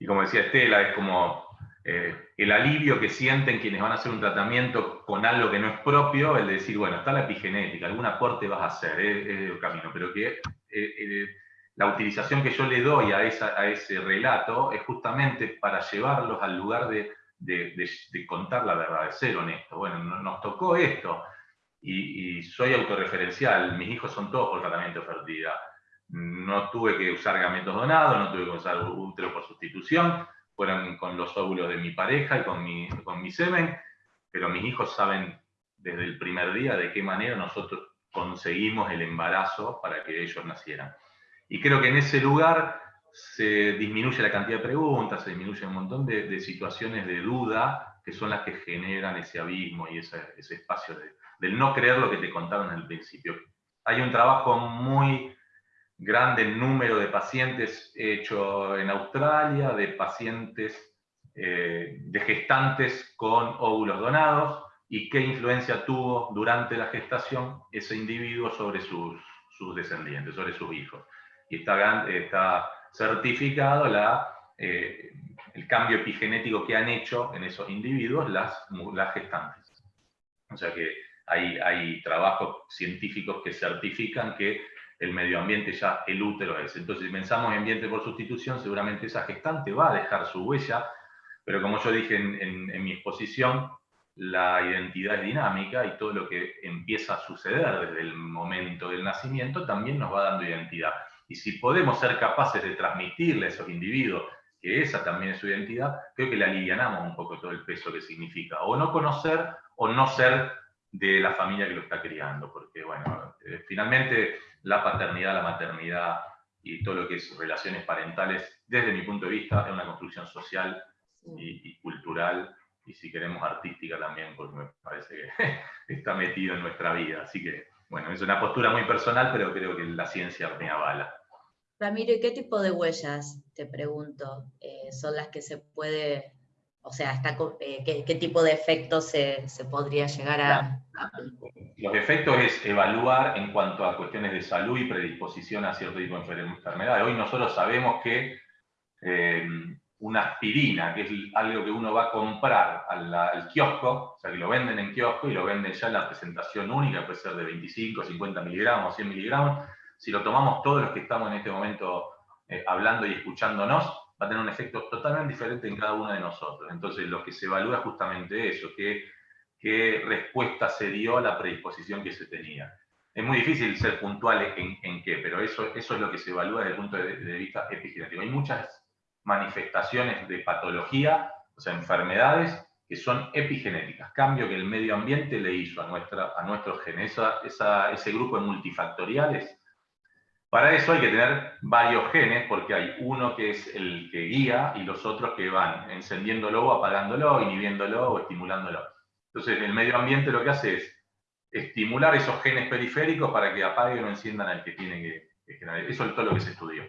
Y como decía Estela, es como eh, el alivio que sienten quienes van a hacer un tratamiento con algo que no es propio, el de decir, bueno, está la epigenética, algún aporte vas a hacer, es, el camino, pero que eh, eh, la utilización que yo le doy a, ese relato es justamente para llevarlos al lugar de, contar la verdad, de ser honesto. Bueno, nos tocó esto, y, soy autorreferencial, mis hijos son todos por tratamiento de fertilidad. No tuve que usar gametos donados, no tuve que usar útero por sustitución, fueron con los óvulos de mi pareja y con mi, con semen, pero mis hijos saben desde el primer día de qué manera nosotros conseguimos el embarazo para que ellos nacieran. Y creo que en ese lugar se disminuye la cantidad de preguntas, se disminuye un montón de, situaciones de duda que son las que generan ese abismo y ese, espacio de, del no creer lo que te contaron el principio. Hay un trabajo muy grande número de pacientes hecho en Australia, de pacientes, eh, de gestantes con óvulos donados, y qué influencia tuvo durante la gestación ese individuo sobre sus, descendientes, sobre sus hijos. Y está, está certificado la, eh, el cambio epigenético que han hecho en esos individuos las, las gestantes. O sea que hay, hay trabajos científicos que certifican que el medio ambiente ya el útero es. Entonces, si pensamos en ambiente por sustitución, seguramente esa gestante va a dejar su huella, pero como yo dije en, mi exposición, la identidad es dinámica y todo lo que empieza a suceder desde el momento del nacimiento también nos va dando identidad. Y si podemos ser capaces de transmitirle a esos individuos que esa también es su identidad, creo que le alivianamos un poco todo el peso que significa o no conocer o no ser de la familia que lo está criando, porque bueno, eh, finalmente la paternidad, la maternidad y todo lo que es relaciones parentales, desde mi punto de vista, es una construcción social y, cultural, y si queremos artística también, porque me parece que está metido en nuestra vida. Así que, bueno, es una postura muy personal, pero creo que la ciencia me avala. Ramiro, ¿y qué tipo de huellas, te pregunto, eh, son las que se puede o sea, está, eh, ¿qué, tipo de efectos se, podría llegar a, Los efectos es evaluar en cuanto a cuestiones de salud y predisposición a cierto tipo de enfermedad. Hoy nosotros sabemos que eh, una aspirina, que es algo que uno va a comprar al, kiosco, o sea, que lo venden en kiosco y lo venden ya en la presentación única, puede ser de 25, 50 miligramos, 100 miligramos, si lo tomamos todos los que estamos en este momento eh, hablando y escuchándonos, va a tener un efecto totalmente diferente en cada uno de nosotros. Entonces, lo que se evalúa es justamente eso, qué, qué respuesta se dio a la predisposición que se tenía. Es muy difícil ser puntual en, qué, pero eso, eso es lo que se evalúa desde el punto de, vista epigenético. Hay muchas manifestaciones de patología, o sea, enfermedades que son epigenéticas, cambio que el medio ambiente le hizo a, nuestra, a nuestros genes, esa, ese grupo de multifactoriales para eso hay que tener varios genes, porque hay uno que es el que guía y los otros que van encendiéndolo o apagándolo, inhibiéndolo o estimulándolo. Entonces, el medio ambiente lo que hace es estimular esos genes periféricos para que apaguen o enciendan al que tiene que, generar. Eso es todo lo que se estudió.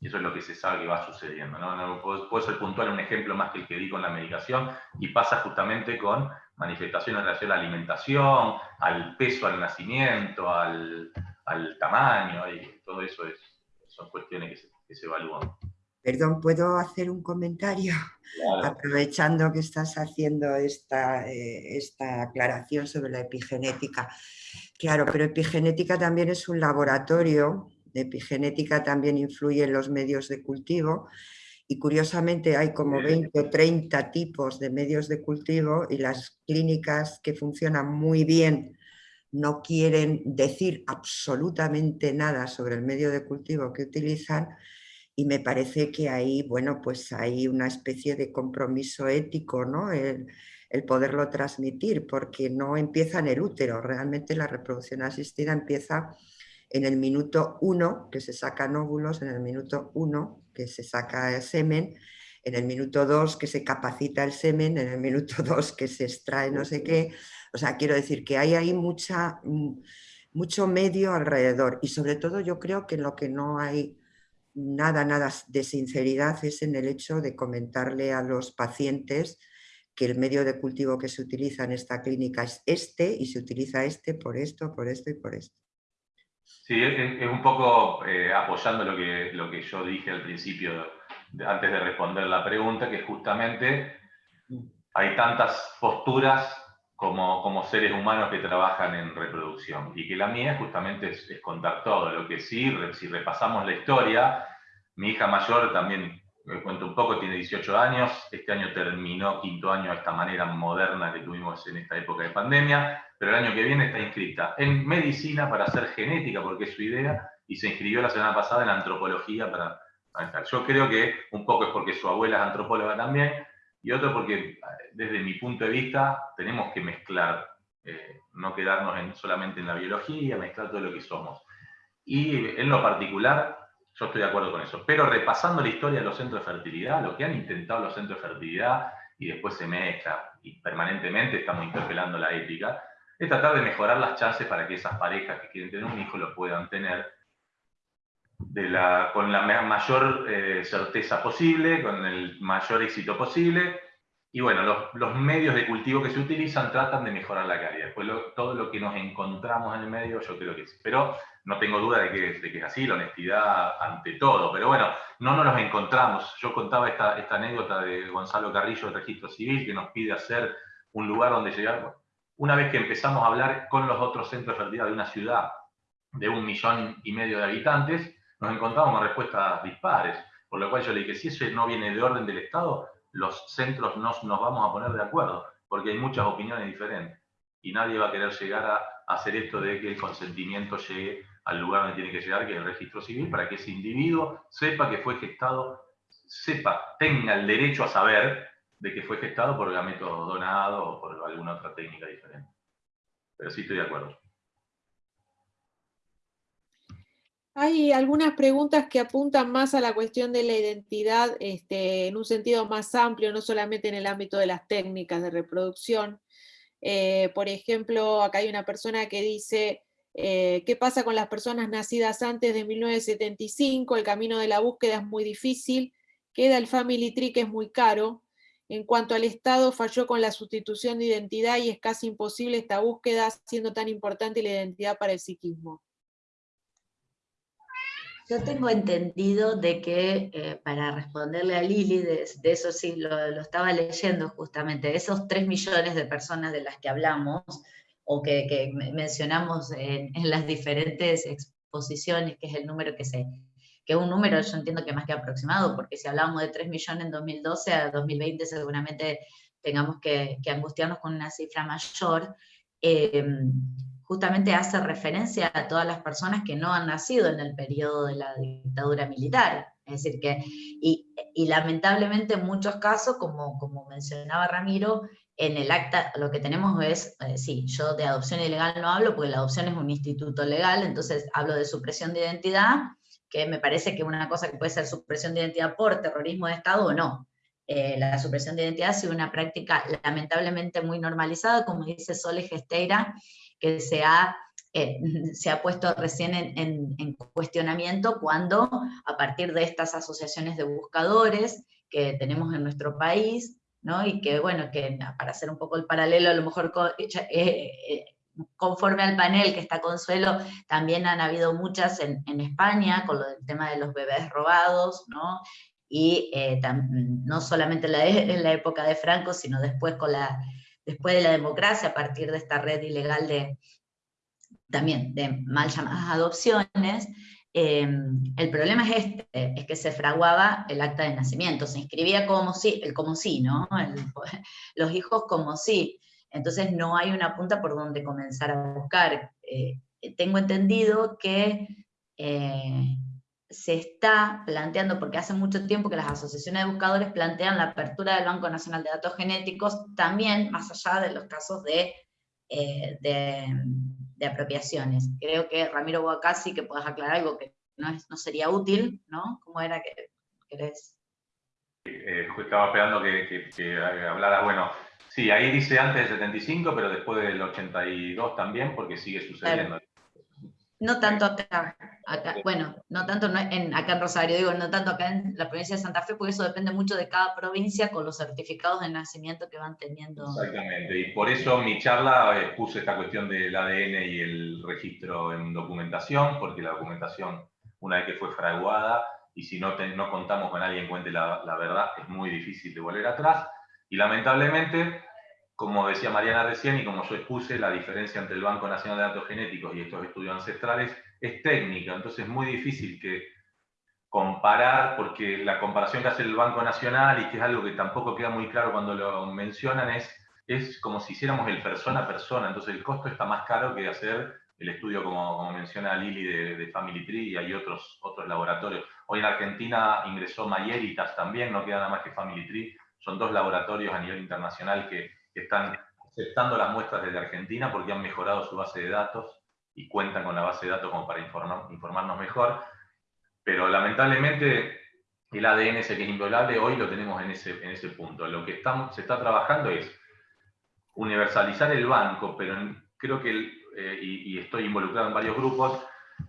Y eso es lo que se sabe que va sucediendo. ¿no? No, puedo, ser puntual un ejemplo más que el que di con la medicación, y pasa justamente con manifestaciones en relación a la alimentación, al peso al nacimiento, al, al tamaño, y todo eso es, son cuestiones que se, que se evalúan. Perdón, ¿puedo hacer un comentario? Claro. Aprovechando que estás haciendo esta, eh, esta aclaración sobre la epigenética. Claro, pero epigenética también es un laboratorio, epigenética también influye en los medios de cultivo y curiosamente hay como 20 o 30 tipos de medios de cultivo y las clínicas que funcionan muy bien no quieren decir absolutamente nada sobre el medio de cultivo que utilizan y me parece que ahí, bueno, pues hay una especie de compromiso ético, ¿no? El, el, poderlo transmitir, porque no empieza en el útero, realmente la reproducción asistida empieza en el minuto uno, que se sacan óvulos, en el minuto uno, que se saca el semen, en el minuto dos, que se capacita el semen, en el minuto dos, que se extrae no sé qué. O sea, quiero decir que hay ahí mucha, mucho medio alrededor y sobre todo yo creo que en lo que no hay nada, nada de sinceridad es en el hecho de comentarle a los pacientes que el medio de cultivo que se utiliza en esta clínica es este y se utiliza este por esto, por esto y por esto. Sí, es, un poco eh, apoyando lo que, lo que yo dije al principio, antes de responder la pregunta, que justamente hay tantas posturas como, como, seres humanos que trabajan en reproducción. Y que la mía justamente es, es, contar todo. Lo que sí, si repasamos la historia, mi hija mayor también, me cuento un poco, tiene 18 años, este año terminó quinto año de esta manera moderna que tuvimos en esta época de pandemia, pero el año que viene está inscrita en medicina para hacer genética, porque es su idea, y se inscribió la semana pasada en antropología para... Yo creo que un poco es porque su abuela es antropóloga también, y otro porque desde mi punto de vista tenemos que mezclar, eh, no quedarnos en, solamente en la biología, mezclar todo lo que somos. Y en lo particular, yo estoy de acuerdo con eso, pero repasando la historia de los centros de fertilidad, lo que han intentado los centros de fertilidad, y después se mezcla, y permanentemente estamos interpelando la ética, es tratar de mejorar las chances para que esas parejas que quieren tener un hijo lo puedan tener de la, con la mayor eh, certeza posible, con el mayor éxito posible. Y bueno, los, los, medios de cultivo que se utilizan tratan de mejorar la calidad. Después lo, todo lo que nos encontramos en el medio, yo creo que sí. Pero no tengo duda de que, de que es así, la honestidad ante todo. Pero bueno, no nos los encontramos. Yo contaba esta, anécdota de Gonzalo Carrillo del Registro Civil, que nos pide hacer un lugar donde llegar. Una vez que empezamos a hablar con los otros centros de fertilidad de una ciudad de un millón y medio de habitantes, nos encontramos con respuestas dispares, por lo cual yo le dije, si eso no viene de orden del Estado, los centros no nos vamos a poner de acuerdo, porque hay muchas opiniones diferentes, y nadie va a querer llegar a, hacer esto de que el consentimiento llegue al lugar donde tiene que llegar, que es el registro civil, para que ese individuo sepa que fue gestado, sepa, tenga el derecho a saber de que fue gestado por gametos donados o por alguna otra técnica diferente. Pero sí estoy de acuerdo. Hay algunas preguntas que apuntan más a la cuestión de la identidad este, en un sentido más amplio, no solamente en el ámbito de las técnicas de reproducción. Eh, por ejemplo, acá hay una persona que dice, eh, ¿qué pasa con las personas nacidas antes de 1975? El camino de la búsqueda es muy difícil, queda el Family Tree que es muy caro. En cuanto al Estado, falló con la sustitución de identidad y es casi imposible esta búsqueda siendo tan importante la identidad para el psiquismo. Yo tengo entendido de que, eh, para responderle a Lili, de, eso sí lo, lo, estaba leyendo justamente, esos 3 millones de personas de las que hablamos, o que, que mencionamos en, en, las diferentes exposiciones, que es el número que se, que es un número yo entiendo que más que aproximado, porque si hablamos de 3 millones en 2012 a 2020 seguramente tengamos que, que angustiarnos con una cifra mayor, eh, justamente hace referencia a todas las personas que no han nacido en el periodo de la dictadura militar. Es decir, que, y, y lamentablemente en muchos casos, como, como mencionaba Ramiro, en el acta lo que tenemos es, eh, sí, yo de adopción ilegal no hablo, porque la adopción es un instituto legal, entonces hablo de supresión de identidad, que me parece que una cosa que puede ser supresión de identidad por terrorismo de Estado o no. Eh, la supresión de identidad ha sido una práctica lamentablemente muy normalizada, como dice Sole Gesteira, que se ha, eh, se ha puesto recién en, en, cuestionamiento cuando a partir de estas asociaciones de buscadores que tenemos en nuestro país, ¿no? y que bueno, que para hacer un poco el paralelo, a lo mejor eh, conforme al panel que está Consuelo, también han habido muchas en, en España, con lo del tema de los bebés robados, ¿no? y eh, no solamente en la, en la, época de Franco, sino después, con la, después de la democracia, a partir de esta red ilegal de, también de mal llamadas adopciones, eh, el problema es este, es que se fraguaba el acta de nacimiento, se inscribía como sí, el como sí, ¿no? los hijos como sí, entonces no hay una punta por donde comenzar a buscar. Eh, tengo entendido que se está planteando, porque hace mucho tiempo que las asociaciones de buscadores plantean la apertura del Banco Nacional de Datos Genéticos, también más allá de los casos de, eh, de, apropiaciones. Creo que Ramiro Boacasi, que puedas aclarar algo que no, es, no sería útil, ¿no? ¿Cómo era que querés? Eh, estaba esperando que, que, hablara, bueno, sí, ahí dice antes del 75, pero después del 82 también, porque sigue sucediendo. No tanto acá, acá bueno, no tanto en, acá en Rosario, digo, no tanto acá en la provincia de Santa Fe, porque eso depende mucho de cada provincia con los certificados de nacimiento que van teniendo. Exactamente, y por eso en mi charla eh, puse esta cuestión del ADN y el registro en documentación, porque la documentación, una vez que fue fraguada, y si no, no contamos con alguien que cuente la, la verdad, es muy difícil de volver atrás, y lamentablemente como decía Mariana recién y como yo expuse, la diferencia entre el Banco Nacional de Datos Genéticos y estos estudios ancestrales es técnica, entonces es muy difícil que comparar, porque la comparación que hace el Banco Nacional, y que es algo que tampoco queda muy claro cuando lo mencionan, es, es como si hiciéramos el persona a persona, entonces el costo está más caro que hacer el estudio, como, como menciona Lili, de, de, Family Tree, y hay otros, otros laboratorios. Hoy en Argentina ingresó Mayeritas también, no queda nada más que Family Tree, son dos laboratorios a nivel internacional que que están aceptando las muestras desde Argentina porque han mejorado su base de datos y cuentan con la base de datos como para informarnos mejor. Pero lamentablemente el ADN ese que es inviolable, hoy lo tenemos en ese, en ese punto. Lo que estamos, se está trabajando es universalizar el banco, pero creo que, eh, y, estoy involucrado en varios grupos,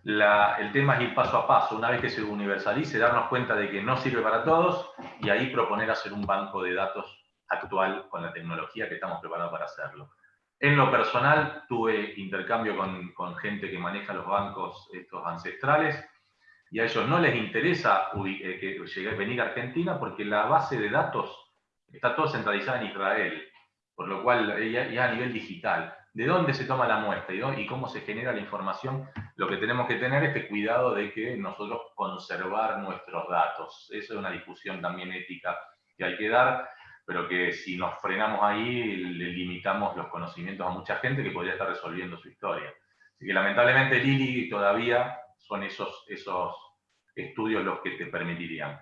el tema es ir paso a paso. Una vez que se universalice, darnos cuenta de que no sirve para todos y ahí proponer hacer un banco de datos actual con la tecnología que estamos preparados para hacerlo. En lo personal, tuve intercambio con, gente que maneja los bancos estos ancestrales y a ellos no les interesa eh, que llegue, venir a Argentina porque la base de datos está todo centralizada en Israel, por lo cual ya, a nivel digital. ¿De dónde se toma la muestra y, cómo se genera la información? Lo que tenemos que tener es este cuidado de que nosotros conservar nuestros datos. Esa es una discusión también ética que hay que dar pero que si nos frenamos ahí, le limitamos los conocimientos a mucha gente que podría estar resolviendo su historia. Así que lamentablemente Lili todavía son esos, esos estudios los que te permitirían.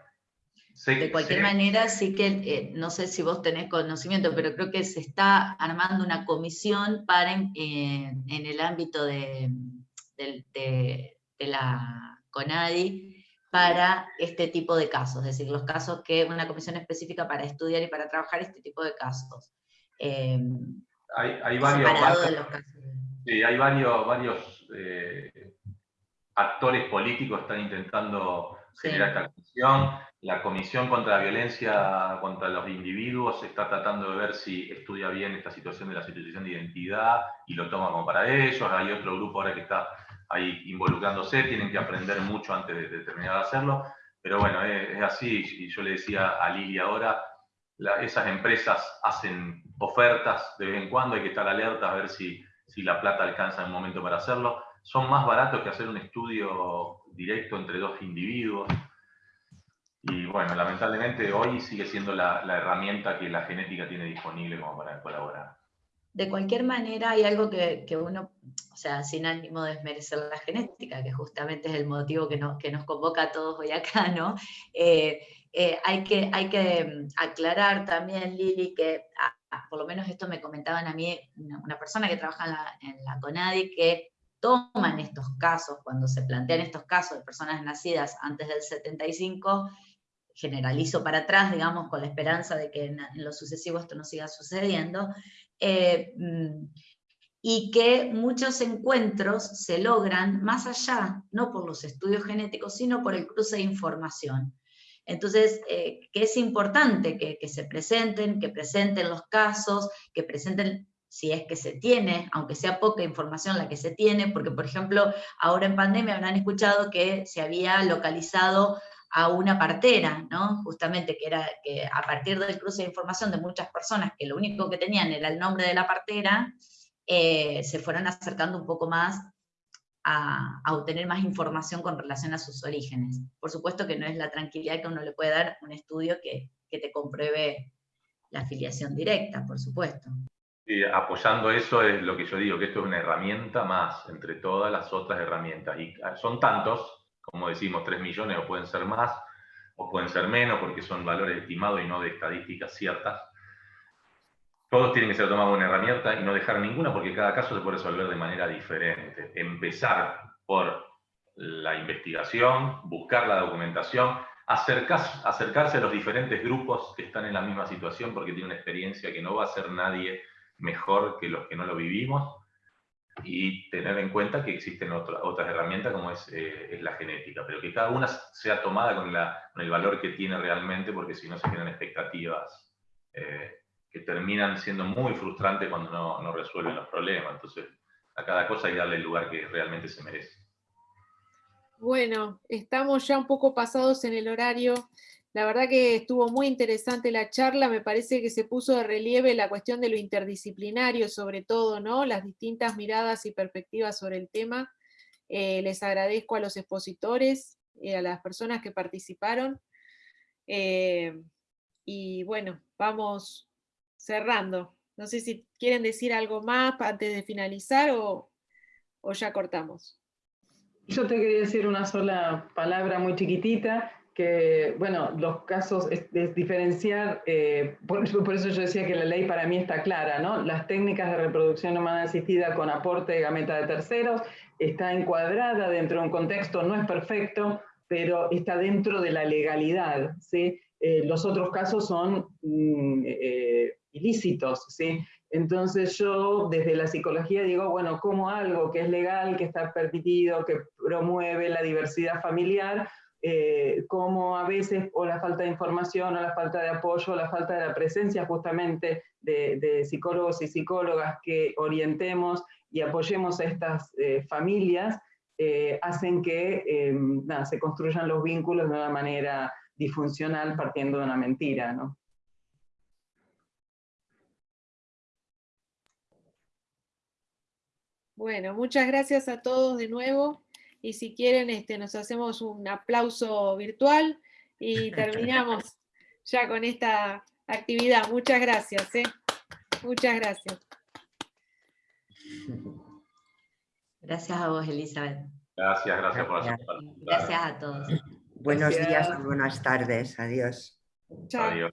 de cualquier manera, sí que, eh, no sé si vos tenés conocimiento, pero creo que se está armando una comisión para, eh, en el ámbito de, de, de la CONADI, para este tipo de casos, es decir, los casos que una comisión específica para estudiar y para trabajar este tipo de casos. Em, hay, varios, hay varios, varios eh, actores políticos que están intentando generar esta comisión. La Comisión contra la Violencia contra los Individuos está tratando de ver si estudia bien esta situación de la situación de identidad y lo toma como para ellos. Hay otro grupo ahora que está ahí involucrándose, tienen que aprender mucho antes de, terminar de hacerlo, pero bueno, es, así, y yo le decía a Lili ahora, esas empresas hacen ofertas de vez en cuando, hay que estar alerta a ver si, si la plata alcanza en un momento para hacerlo, son más baratos que hacer un estudio directo entre dos individuos, y bueno, lamentablemente hoy sigue siendo la, la herramienta que la genética tiene disponible como para colaborar de cualquier manera hay algo que, uno, o sea, sin ánimo de desmerecer la genética, que justamente es el motivo que, que nos convoca a todos hoy acá, ¿no? Eh, eh, hay, que, hay que mm, aclarar también, Lili, que ah, ah, por lo menos esto me comentaban a mí una, persona que trabaja en la, en la, CONADI, que toman estos casos, cuando se plantean estos casos de personas nacidas antes del 75, generalizo para atrás, digamos, con la esperanza de que en, lo sucesivo esto no siga sucediendo, eh, mm, y que muchos encuentros se logran más allá, no por los estudios genéticos, sino por el cruce de información. Entonces, eh, que es importante que, que, se presenten, que presenten los casos, que presenten si es que se tiene, aunque sea poca información la que se tiene, porque por ejemplo, ahora en pandemia habrán escuchado que se había localizado a una partera, ¿no? Justamente que era que a partir del cruce de información de muchas personas que lo único que tenían era el nombre de la partera, eh, se fueron acercando un poco más a, obtener más información con relación a sus orígenes. Por supuesto que no es la tranquilidad que uno le puede dar un estudio que, que te compruebe la afiliación directa, por supuesto. Y apoyando eso es lo que yo digo, que esto es una herramienta más entre todas las otras herramientas. Y son tantos, como decimos, 3 millones o pueden ser más, o pueden ser menos, porque son valores estimados y no de estadísticas ciertas. Todos tienen que ser tomados una herramienta y no dejar ninguna, porque cada caso se puede resolver de manera diferente. Empezar por la investigación, buscar la documentación, acercarse, acercarse a los diferentes grupos que están en la misma situación, porque tiene una experiencia que no va a ser nadie mejor que los que no lo vivimos y tener en cuenta que existen otras herramientas como eh, es, la genética, pero que cada una sea tomada con, el valor que tiene realmente, porque si no se generan expectativas eh, que terminan siendo muy frustrantes cuando no, no, resuelven los problemas. Entonces, a cada cosa hay que darle el lugar que realmente se merece. Bueno, estamos ya un poco pasados en el horario. La verdad que estuvo muy interesante la charla, me parece que se puso de relieve la cuestión de lo interdisciplinario sobre todo, ¿no? Las distintas miradas y perspectivas sobre el tema. Eh, les agradezco a los expositores, y a las personas que participaron. Eh, y bueno, vamos cerrando. No sé si quieren decir algo más antes de finalizar o, o ya cortamos. Yo te quería decir una sola palabra muy chiquitita, que, bueno, los casos es, diferenciar, eh, por, eso yo decía que la ley para mí está clara, ¿no? Las técnicas de reproducción humana asistida con aporte de gameta de terceros está encuadrada dentro de un contexto, no es perfecto, pero está dentro de la legalidad, ¿sí? Eh, los otros casos son mm, eh, ilícitos, ¿sí? Entonces yo desde la psicología digo, bueno, como algo que es legal, que está permitido, que promueve la diversidad familiar, eh, como a veces o la falta de información o la falta de apoyo o la falta de la presencia justamente de, psicólogos y psicólogas que orientemos y apoyemos a estas eh, familias, eh, hacen que se construyan los vínculos de una manera disfuncional partiendo de una mentira. ¿no? Bueno, muchas gracias a todos de nuevo y si quieren este, nos hacemos un aplauso virtual y terminamos ya con esta actividad. Muchas gracias. ¿eh? Muchas gracias. Gracias a vos, Elizabeth. Gracias, gracias por la Gracias a todos. Buenos días y buenas tardes. Adiós. Chao. Adiós.